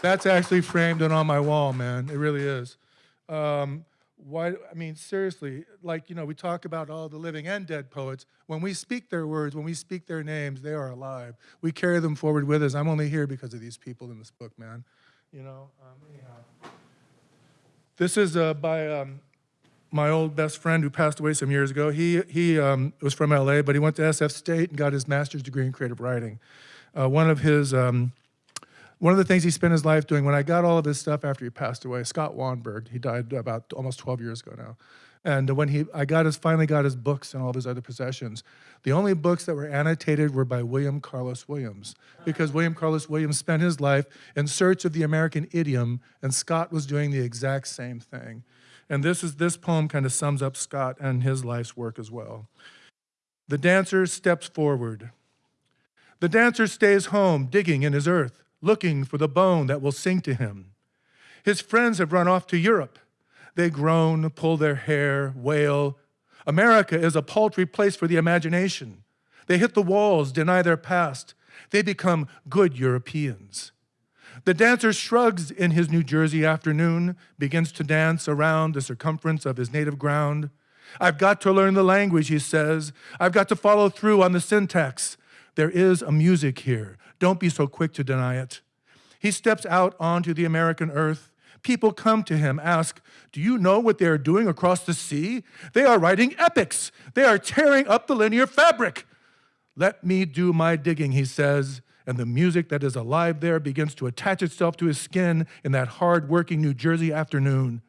That's actually framed and on my wall, man. It really is. Um, why? I mean, seriously, like you know, we talk about all the living and dead poets. When we speak their words, when we speak their names, they are alive. We carry them forward with us. I'm only here because of these people in this book, man. You know. Um, anyhow, this is uh, by um, my old best friend who passed away some years ago. He he um, was from L.A., but he went to SF State and got his master's degree in creative writing. Uh, one of his um, one of the things he spent his life doing, when I got all of his stuff after he passed away, Scott Wannberg, he died about almost 12 years ago now. And when he, I got his, finally got his books and all of his other possessions, the only books that were annotated were by William Carlos Williams, because William Carlos Williams spent his life in search of the American idiom, and Scott was doing the exact same thing. And this is this poem kind of sums up Scott and his life's work as well. The dancer steps forward. The dancer stays home, digging in his earth looking for the bone that will sing to him. His friends have run off to Europe. They groan, pull their hair, wail. America is a paltry place for the imagination. They hit the walls, deny their past. They become good Europeans. The dancer shrugs in his New Jersey afternoon, begins to dance around the circumference of his native ground. I've got to learn the language, he says. I've got to follow through on the syntax. There is a music here. Don't be so quick to deny it. He steps out onto the American earth. People come to him, ask, Do you know what they are doing across the sea? They are writing epics. They are tearing up the linear fabric. Let me do my digging, he says, and the music that is alive there begins to attach itself to his skin in that hard working New Jersey afternoon.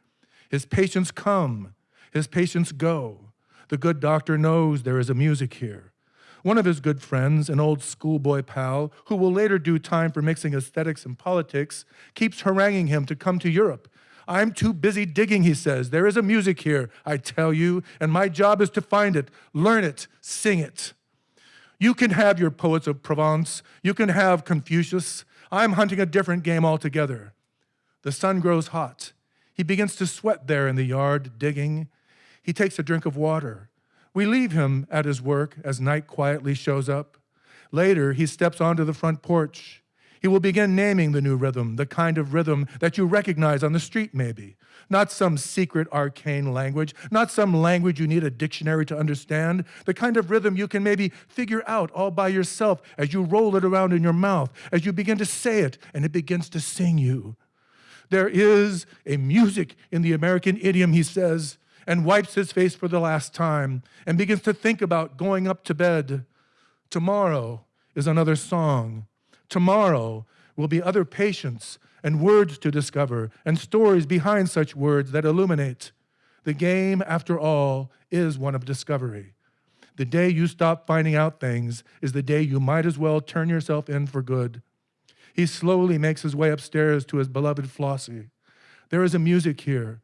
His patients come, his patients go. The good doctor knows there is a music here. One of his good friends, an old schoolboy pal, who will later do time for mixing aesthetics and politics, keeps haranguing him to come to Europe. I'm too busy digging, he says. There is a music here, I tell you, and my job is to find it, learn it, sing it. You can have your poets of Provence, you can have Confucius. I'm hunting a different game altogether. The sun grows hot. He begins to sweat there in the yard, digging. He takes a drink of water. We leave him at his work as night quietly shows up. Later, he steps onto the front porch. He will begin naming the new rhythm, the kind of rhythm that you recognize on the street, maybe. Not some secret arcane language, not some language you need a dictionary to understand, the kind of rhythm you can maybe figure out all by yourself as you roll it around in your mouth, as you begin to say it and it begins to sing you. There is a music in the American idiom, he says, and wipes his face for the last time and begins to think about going up to bed. Tomorrow is another song. Tomorrow will be other patients and words to discover and stories behind such words that illuminate. The game, after all, is one of discovery. The day you stop finding out things is the day you might as well turn yourself in for good. He slowly makes his way upstairs to his beloved Flossie. There is a music here,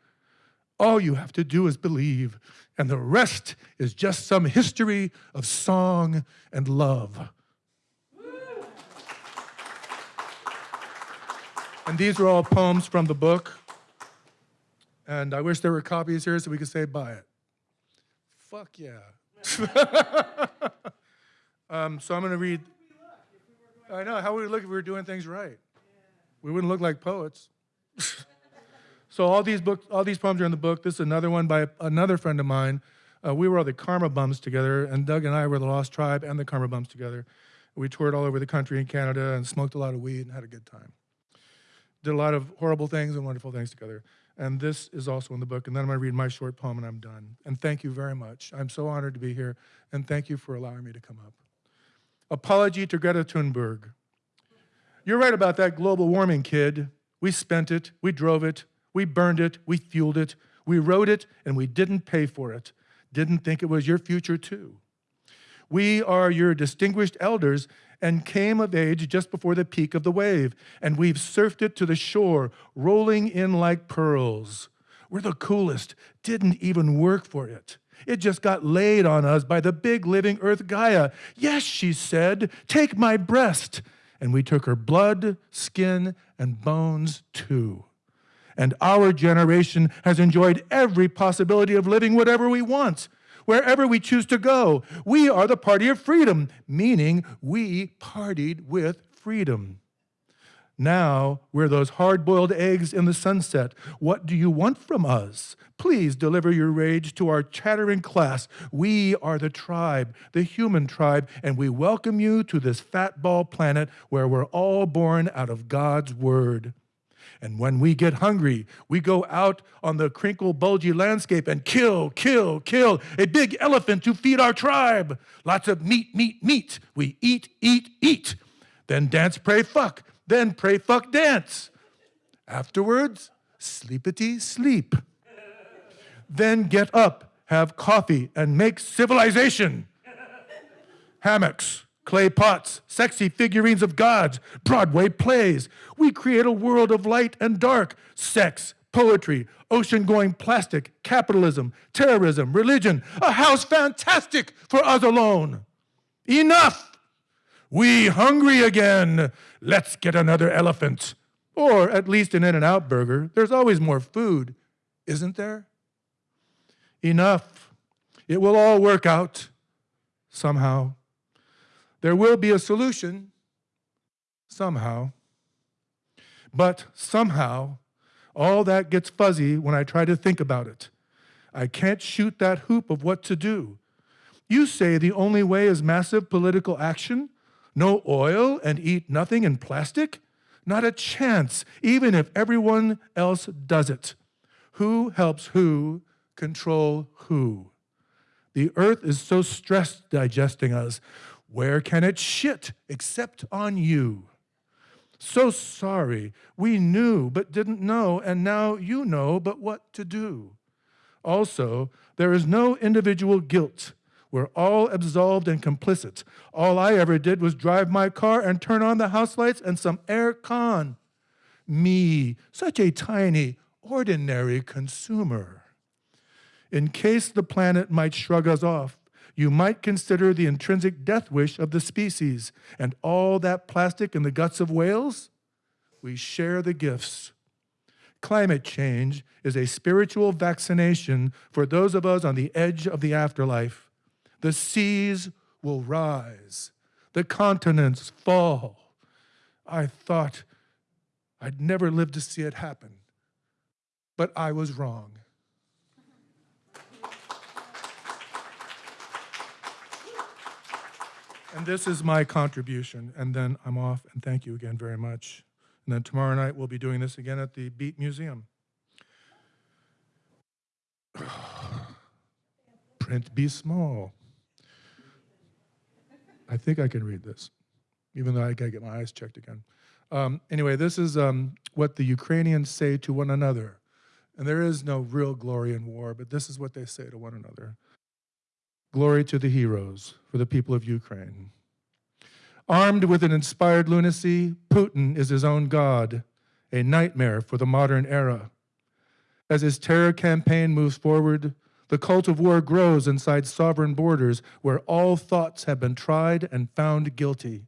all you have to do is believe, and the rest is just some history of song and love. And these are all poems from the book. And I wish there were copies here so we could say buy it. Fuck yeah. um, so I'm going to read. I know. How would we look if we were doing things right? We wouldn't look like poets. so all these books, all these poems are in the book. This is another one by another friend of mine. Uh, we were all the Carma Bums together, and Doug and I were the Lost Tribe and the Carma Bums together. We toured all over the country in Canada and smoked a lot of weed and had a good time. Did a lot of horrible things and wonderful things together. And this is also in the book. And then I'm going to read my short poem and I'm done. And thank you very much. I'm so honored to be here. And thank you for allowing me to come up. Apology to Greta Thunberg. You're right about that global warming, kid. We spent it, we drove it, we burned it, we fueled it, we rode it, and we didn't pay for it. Didn't think it was your future, too. We are your distinguished elders and came of age just before the peak of the wave, and we've surfed it to the shore, rolling in like pearls. We're the coolest, didn't even work for it. It just got laid on us by the big living earth Gaia. Yes, she said, take my breast. And we took her blood, skin, and bones too. And our generation has enjoyed every possibility of living whatever we want wherever we choose to go. We are the party of freedom, meaning we partied with freedom. Now we're those hard boiled eggs in the sunset. What do you want from us? Please deliver your rage to our chattering class. We are the tribe, the human tribe, and we welcome you to this fatball planet where we're all born out of God's word. And when we get hungry, we go out on the crinkle, bulgy landscape and kill, kill, kill a big elephant to feed our tribe. Lots of meat, meat, meat. We eat, eat, eat. Then dance, pray, fuck. Then pray, fuck, dance. Afterwards, sleepity, sleep. Then get up, have coffee, and make civilization. Hammocks clay pots, sexy figurines of gods, Broadway plays. We create a world of light and dark, sex, poetry, ocean going plastic, capitalism, terrorism, religion, a house fantastic for us alone. Enough! We hungry again. Let's get another elephant. Or at least an In N Out burger. There's always more food, isn't there? Enough. It will all work out somehow. There will be a solution somehow. But somehow, all that gets fuzzy when I try to think about it. I can't shoot that hoop of what to do. You say the only way is massive political action? No oil and eat nothing in plastic? Not a chance, even if everyone else does it. Who helps who control who? The earth is so stressed digesting us. Where can it shit except on you? So sorry. We knew but didn't know, and now you know but what to do. Also, there is no individual guilt. We're all absolved and complicit. All I ever did was drive my car and turn on the house lights and some air con. Me, such a tiny, ordinary consumer. In case the planet might shrug us off, you might consider the intrinsic death wish of the species and all that plastic in the guts of whales. We share the gifts. Climate change is a spiritual vaccination for those of us on the edge of the afterlife. The seas will rise, the continents fall. I thought I'd never live to see it happen, but I was wrong. And this is my contribution, and then I'm off, and thank you again very much. And then tomorrow night, we'll be doing this again at the Beat Museum. Print be small. I think I can read this, even though I gotta get my eyes checked again. Um, anyway, this is um, what the Ukrainians say to one another. And there is no real glory in war, but this is what they say to one another. Glory to the heroes for the people of Ukraine. Armed with an inspired lunacy, Putin is his own god, a nightmare for the modern era. As his terror campaign moves forward, the cult of war grows inside sovereign borders where all thoughts have been tried and found guilty.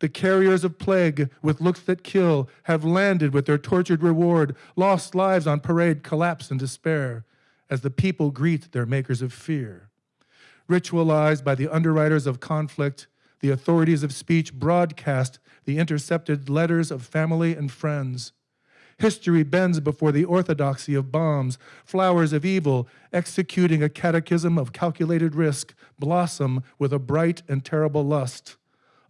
The carriers of plague with looks that kill have landed with their tortured reward. Lost lives on parade collapse in despair as the people greet their makers of fear. Ritualized by the underwriters of conflict, the authorities of speech broadcast the intercepted letters of family and friends. History bends before the orthodoxy of bombs. Flowers of evil, executing a catechism of calculated risk, blossom with a bright and terrible lust.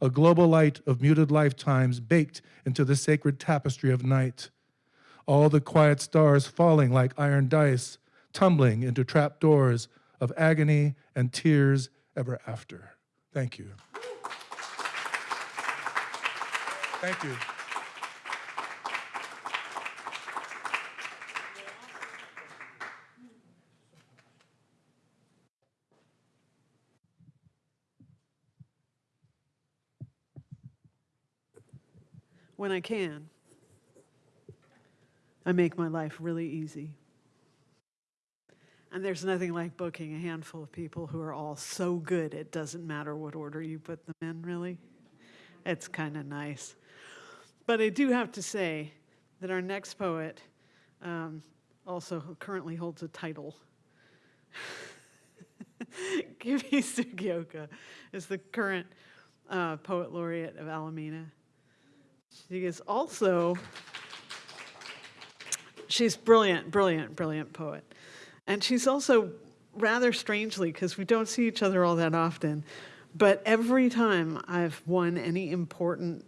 A global light of muted lifetimes baked into the sacred tapestry of night. All the quiet stars falling like iron dice, tumbling into trap doors of agony and tears ever after. Thank you. Thank you. When I can, I make my life really easy. And there's nothing like booking a handful of people who are all so good it doesn't matter what order you put them in, really. It's kind of nice. But I do have to say that our next poet um, also currently holds a title. Kimi Sugioka is the current uh, poet laureate of Alameda. She is also, she's brilliant, brilliant, brilliant poet. And she's also rather strangely, because we don't see each other all that often, but every time I've won any important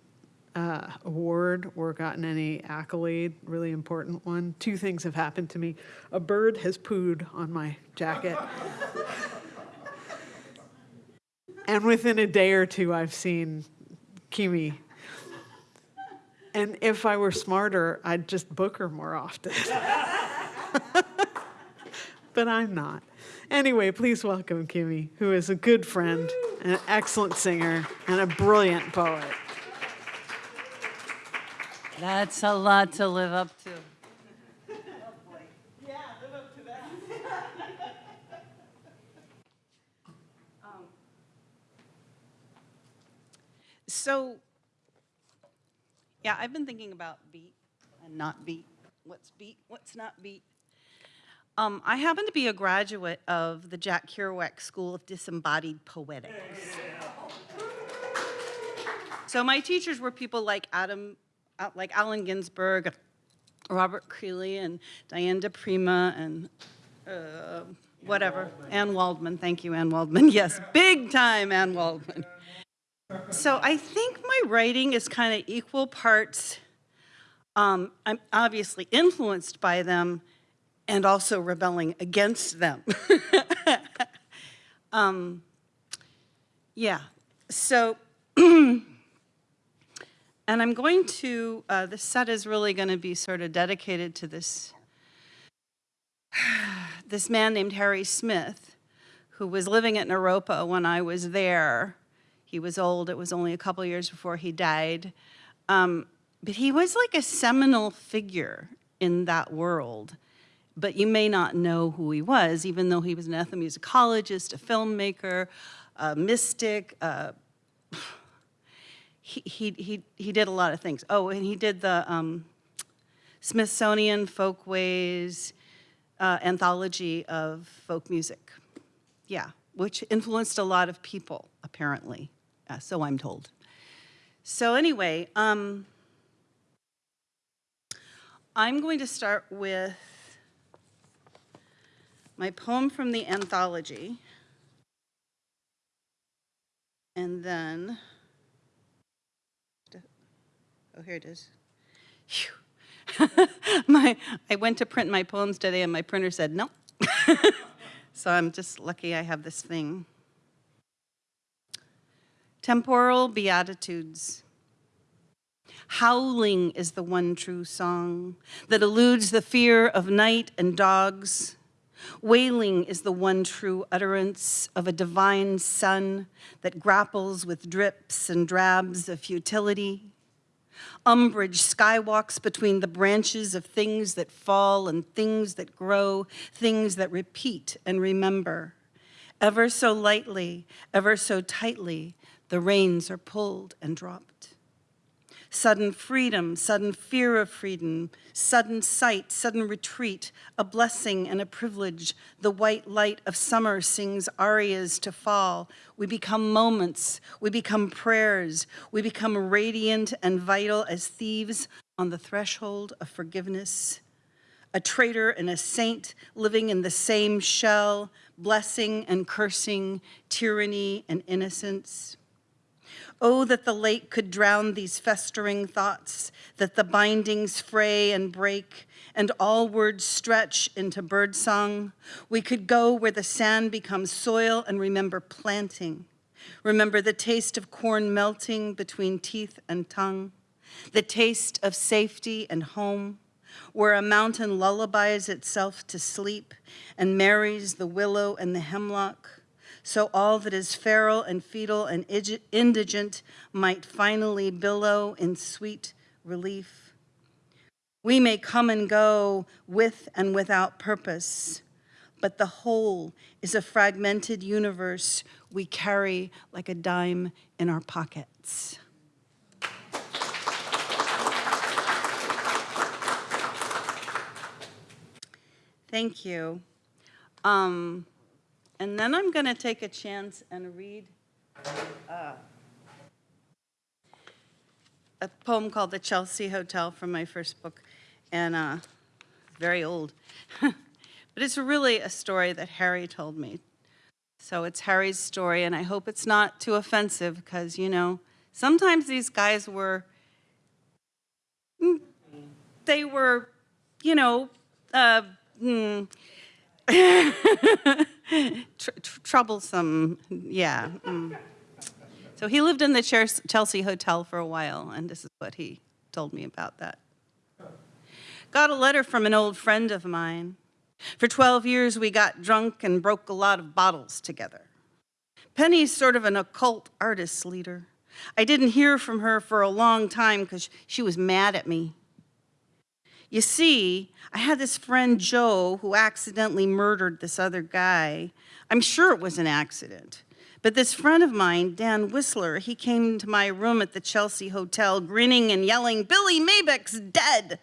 uh, award or gotten any accolade, really important one, two things have happened to me. A bird has pooed on my jacket. and within a day or two, I've seen Kimi and if I were smarter, I'd just book her more often. but I'm not. Anyway, please welcome Kimi, who is a good friend, an excellent singer, and a brilliant poet. That's a lot to live up to. Yeah, live up to that. um, so, yeah, I've been thinking about beat and not beat. What's beat? What's not beat? Um, I happen to be a graduate of the Jack Kerouac School of Disembodied Poetics. So my teachers were people like Adam, uh, like Allen Ginsberg, Robert Creeley, and Diane di Prima, and uh, whatever. Anne Waldman, thank you, Anne Waldman. Yes, big time Anne Waldman. So I think my writing is kind of equal parts, um, I'm obviously influenced by them and also rebelling against them. um, yeah, so, and I'm going to, uh, the set is really going to be sort of dedicated to this, this man named Harry Smith, who was living at Naropa when I was there. He was old, it was only a couple years before he died. Um, but he was like a seminal figure in that world. But you may not know who he was, even though he was an ethnomusicologist, a filmmaker, a mystic. Uh, he, he, he, he did a lot of things. Oh, and he did the um, Smithsonian Folkways uh, anthology of folk music. Yeah, which influenced a lot of people, apparently uh, so I'm told. So anyway, um, I'm going to start with my poem from the anthology. And then, oh, here it is. my, I went to print my poems today and my printer said no. so I'm just lucky I have this thing. Temporal Beatitudes. Howling is the one true song that eludes the fear of night and dogs. Wailing is the one true utterance of a divine sun that grapples with drips and drabs of futility. Umbrage skywalks between the branches of things that fall and things that grow, things that repeat and remember. Ever so lightly, ever so tightly, the reins are pulled and dropped. Sudden freedom, sudden fear of freedom, sudden sight, sudden retreat, a blessing and a privilege. The white light of summer sings arias to fall. We become moments, we become prayers, we become radiant and vital as thieves on the threshold of forgiveness. A traitor and a saint living in the same shell, blessing and cursing, tyranny and innocence. Oh, that the lake could drown these festering thoughts, that the bindings fray and break, and all words stretch into birdsong. We could go where the sand becomes soil and remember planting. Remember the taste of corn melting between teeth and tongue, the taste of safety and home, where a mountain lullabies itself to sleep and marries the willow and the hemlock, so all that is feral and fetal and indigent might finally billow in sweet relief. We may come and go with and without purpose, but the whole is a fragmented universe we carry like a dime in our pockets. Thank you. Um, and then I'm going to take a chance and read uh, a poem called The Chelsea Hotel from my first book, and uh, very old. but it's really a story that Harry told me. So it's Harry's story, and I hope it's not too offensive because, you know, sometimes these guys were, mm, they were, you know, uh, hmm, tr- tr- troublesome, yeah. mm. So he lived in the Chelsea Hotel for a while, and this is what he told me about that. Got a letter from an old friend of mine. For 12 years, we got drunk and broke a lot of bottles together. Penny's sort of an occult artist leader. I didn't hear from her for a long time because she was mad at me. You see, I had this friend Joe who accidentally murdered this other guy. I'm sure it was an accident. But this friend of mine, Dan Whistler, he came to my room at the Chelsea Hotel grinning and yelling, Billy Mabeck's dead.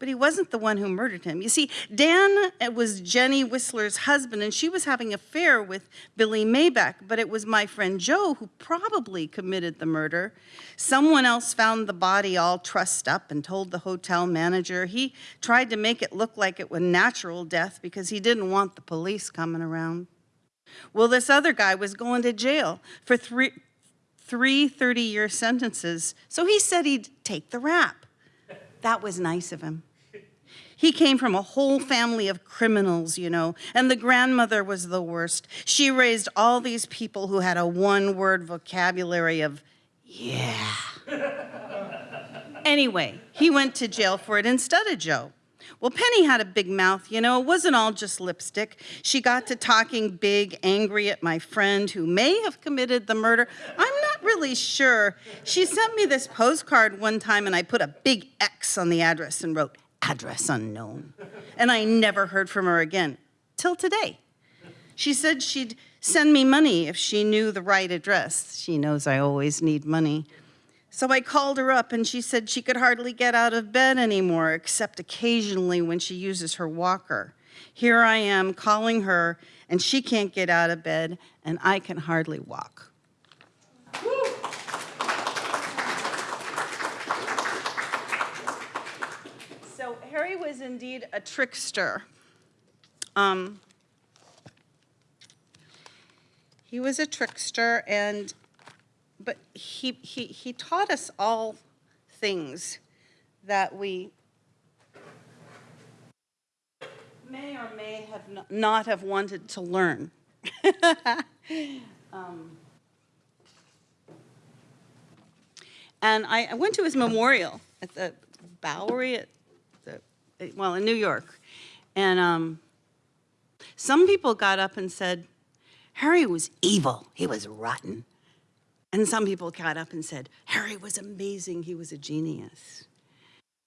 But he wasn't the one who murdered him. You see, Dan uh, was Jenny Whistler's husband, and she was having an affair with Billy Mabeck, but it was my friend Joe who probably committed the murder. Someone else found the body all trussed up and told the hotel manager. He tried to make it look like it was natural death because he didn't want the police coming around. Well, this other guy was going to jail for three, three 30 year sentences, so he said he'd take the rap. That was nice of him. He came from a whole family of criminals, you know, and the grandmother was the worst. She raised all these people who had a one word vocabulary of, yeah. anyway, he went to jail for it instead of Joe. Well, Penny had a big mouth, you know, it wasn't all just lipstick. She got to talking big, angry at my friend who may have committed the murder. I'm not really sure. She sent me this postcard one time and I put a big X on the address and wrote, address unknown. And I never heard from her again, till today. She said she'd send me money if she knew the right address. She knows I always need money. So I called her up and she said she could hardly get out of bed anymore, except occasionally when she uses her walker. Here I am calling her, and she can't get out of bed, and I can hardly walk. So Was indeed a trickster. Um, he was a trickster, and but he, he, he taught us all things that we may or may have not have wanted to learn. Um, And I, I went to his memorial at the Bowery at well, in New York. And um, some people got up and said, Harry was evil, he was rotten. And some people got up and said, Harry was amazing, he was a genius.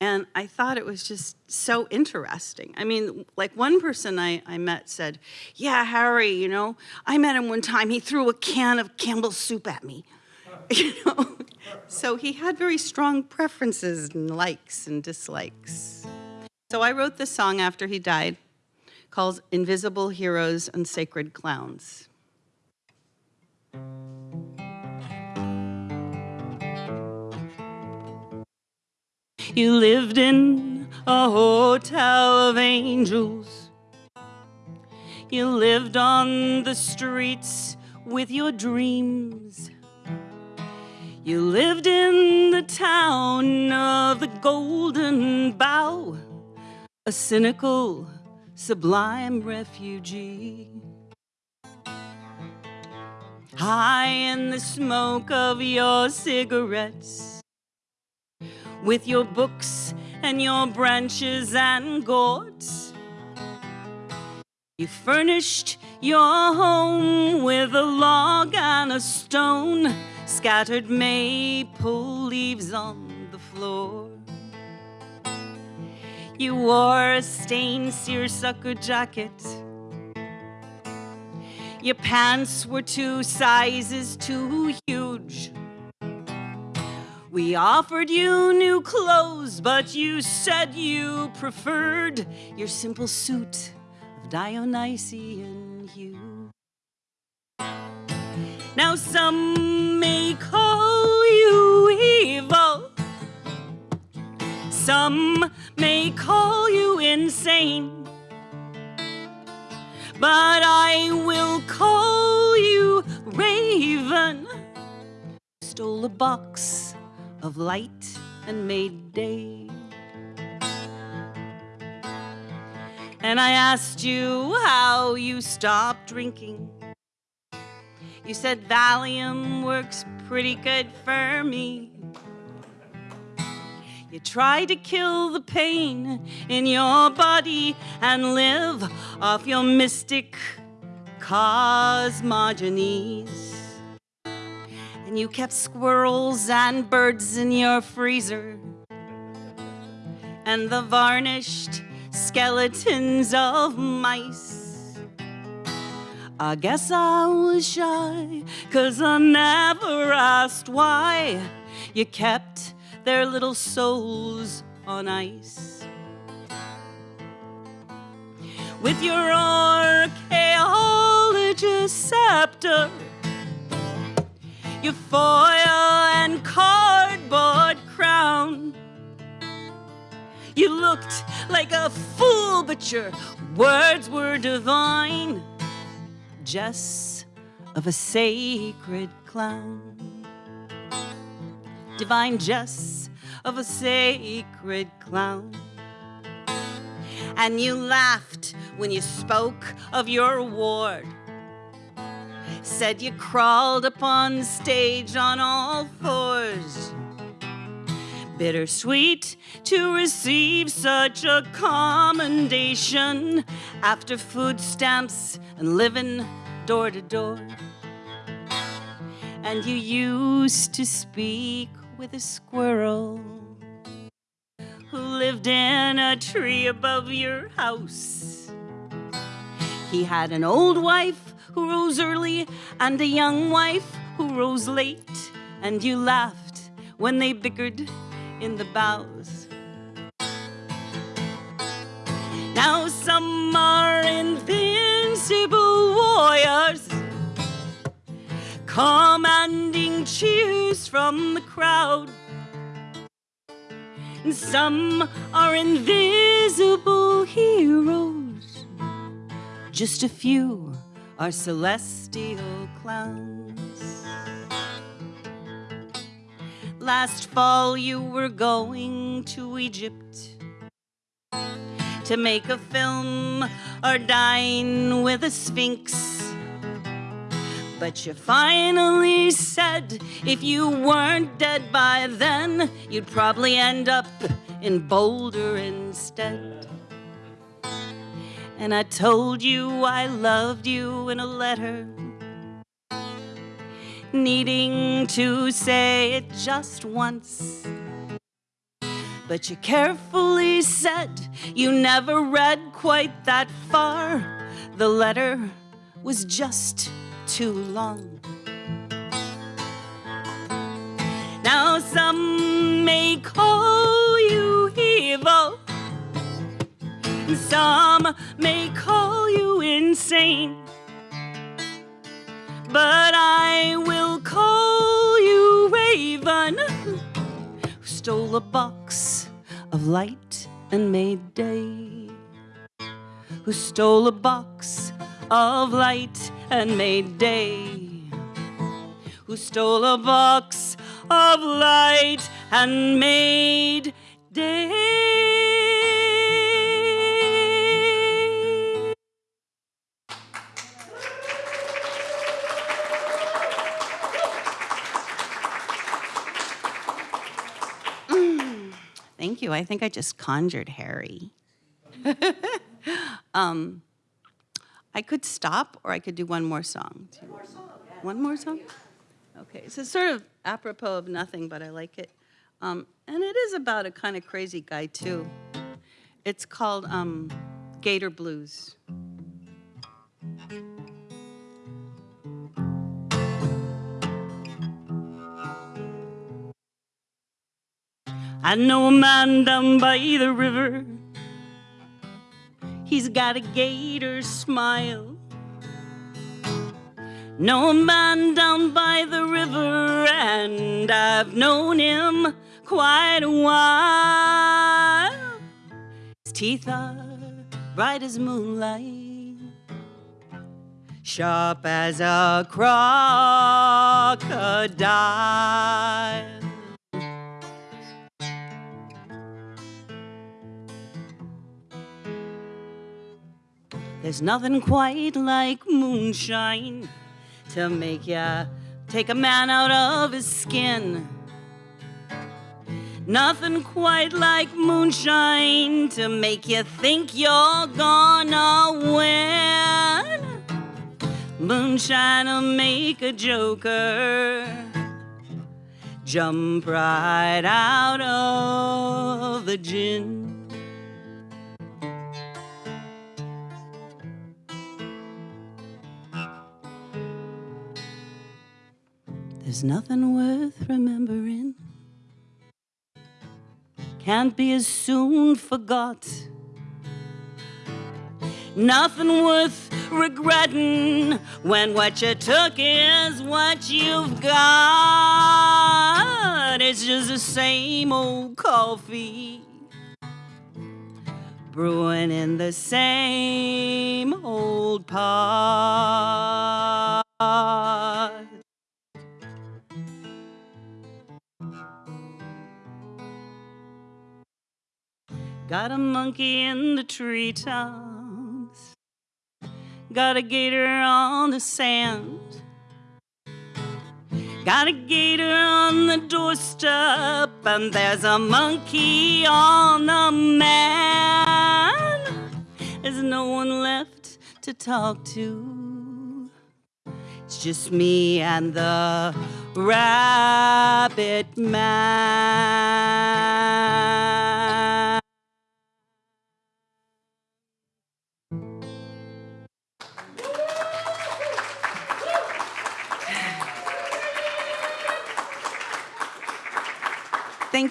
And I thought it was just so interesting. I mean, like one person I, I met said, Yeah, Harry, you know, I met him one time, he threw a can of Campbell's soup at me. You know, So he had very strong preferences and likes and dislikes. So I wrote this song after he died called Invisible Heroes and Sacred Clowns. You lived in a hotel of angels. You lived on the streets with your dreams. You lived in the town of the Golden Bough, a cynical, sublime refugee. High in the smoke of your cigarettes, with your books and your branches and gourds. You furnished your home with a log and a stone, scattered maple leaves on the floor. You wore a stained seersucker jacket. Your pants were two sizes too huge. We offered you new clothes, but you said you preferred your simple suit of Dionysian hue. Now some some may call you insane, but I will call you Raven. Stole a box of light and made day. And I asked you how you stopped drinking. You said Valium works pretty good for me. You tried to kill the pain in your body and live off your mystic cosmogonies. And you kept squirrels and birds in your freezer. And the varnished skeletons of mice. I guess I was shy, cause I never asked why you kept their little souls on ice. With your archaeologist scepter, your foil and cardboard crown. You looked like a fool, but your words were divine. Just of a sacred clown. Divine jest of a sacred clown. And you laughed when you spoke of your ward. Said you crawled upon stage on all fours bittersweet to receive such a commendation after food stamps and living door to door. And you used to speak with a squirrel who lived in a tree above your house. He had an old wife who rose early and a young wife who rose late, and you laughed when they bickered in the boughs. Now some are invincible warriors, commanding cheers from the crowd. And some are invisible heroes, just a few are celestial clowns. Last fall, you were going to Egypt to make a film or dine with a sphinx. But you finally said if you weren't dead by then, you'd probably end up in Boulder instead. And I told you I loved you in a letter needing to say it just once. But you carefully said you never read quite that far. The letter was just too long. Now some may call you evil, some may call you insane. But I will call you Raven, who stole a box of light and made day. Who stole a box of light and made day. Who stole a box of light and made day. Thank you. I think I just conjured Harry. um, I could stop or I could do one more song. One more song. One more song? Okay. It's a sort of apropos of nothing, but I like it. Um, and it is about a kind of crazy guy, too. It's called um, Gator Blues. I know a man down by the river. He's got a gator smile. Know a man down by the river, and I've known him quite a while. His teeth are bright as moonlight, sharp as a crocodile. There's nothing quite like moonshine to make ya take a man out of his skin. Nothing quite like moonshine to make you think you're gonna win. Moonshine'll make a joker jump right out of the gin. There's nothing worth remembering. Can't be as soon forgot. Nothing worth regretting when what you took is what you've got. It's just the same old coffee brewing in the same old pot. Got a monkey in the treetops. Got a gator on the sand. Got a gator on the doorstep, and there's a monkey on the man. There's no one left to talk to. It's just me and the rabbit man.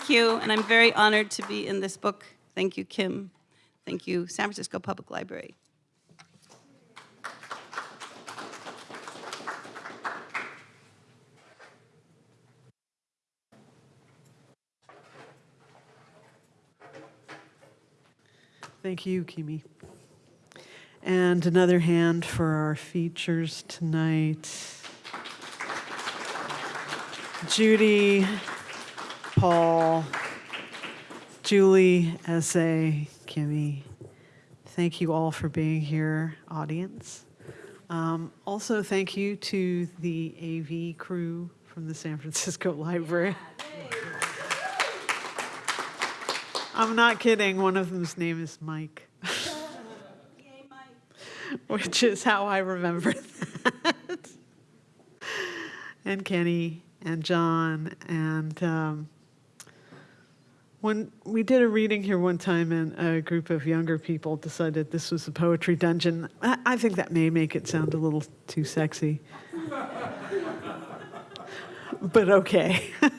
Thank you, and I'm very honored to be in this book. Thank you, Kim. Thank you, San Francisco Public Library. Thank you, Kimi. And another hand for our features tonight. Judy, Paul, Julie, S.A., Kimi. Thank you all for being here, audience. Um, also, thank you to the AV crew from the San Francisco Library. I'm not kidding. One of them's name is Mike. Which is how I remember that. and Kenny and John. And um, when we did a reading here one time, and a group of younger people decided this was a poetry dungeon, I, I think that may make it sound a little too sexy. but okay.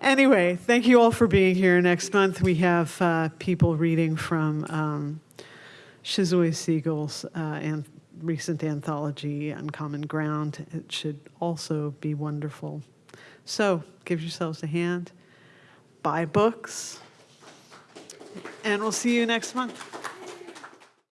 Anyway, thank you all for being here. Next month, we have uh, people reading from um, Shizue Seigel's uh, an- recent anthology, Uncommon Ground. It should also be wonderful. So give yourselves a hand, buy books, and we'll see you next month.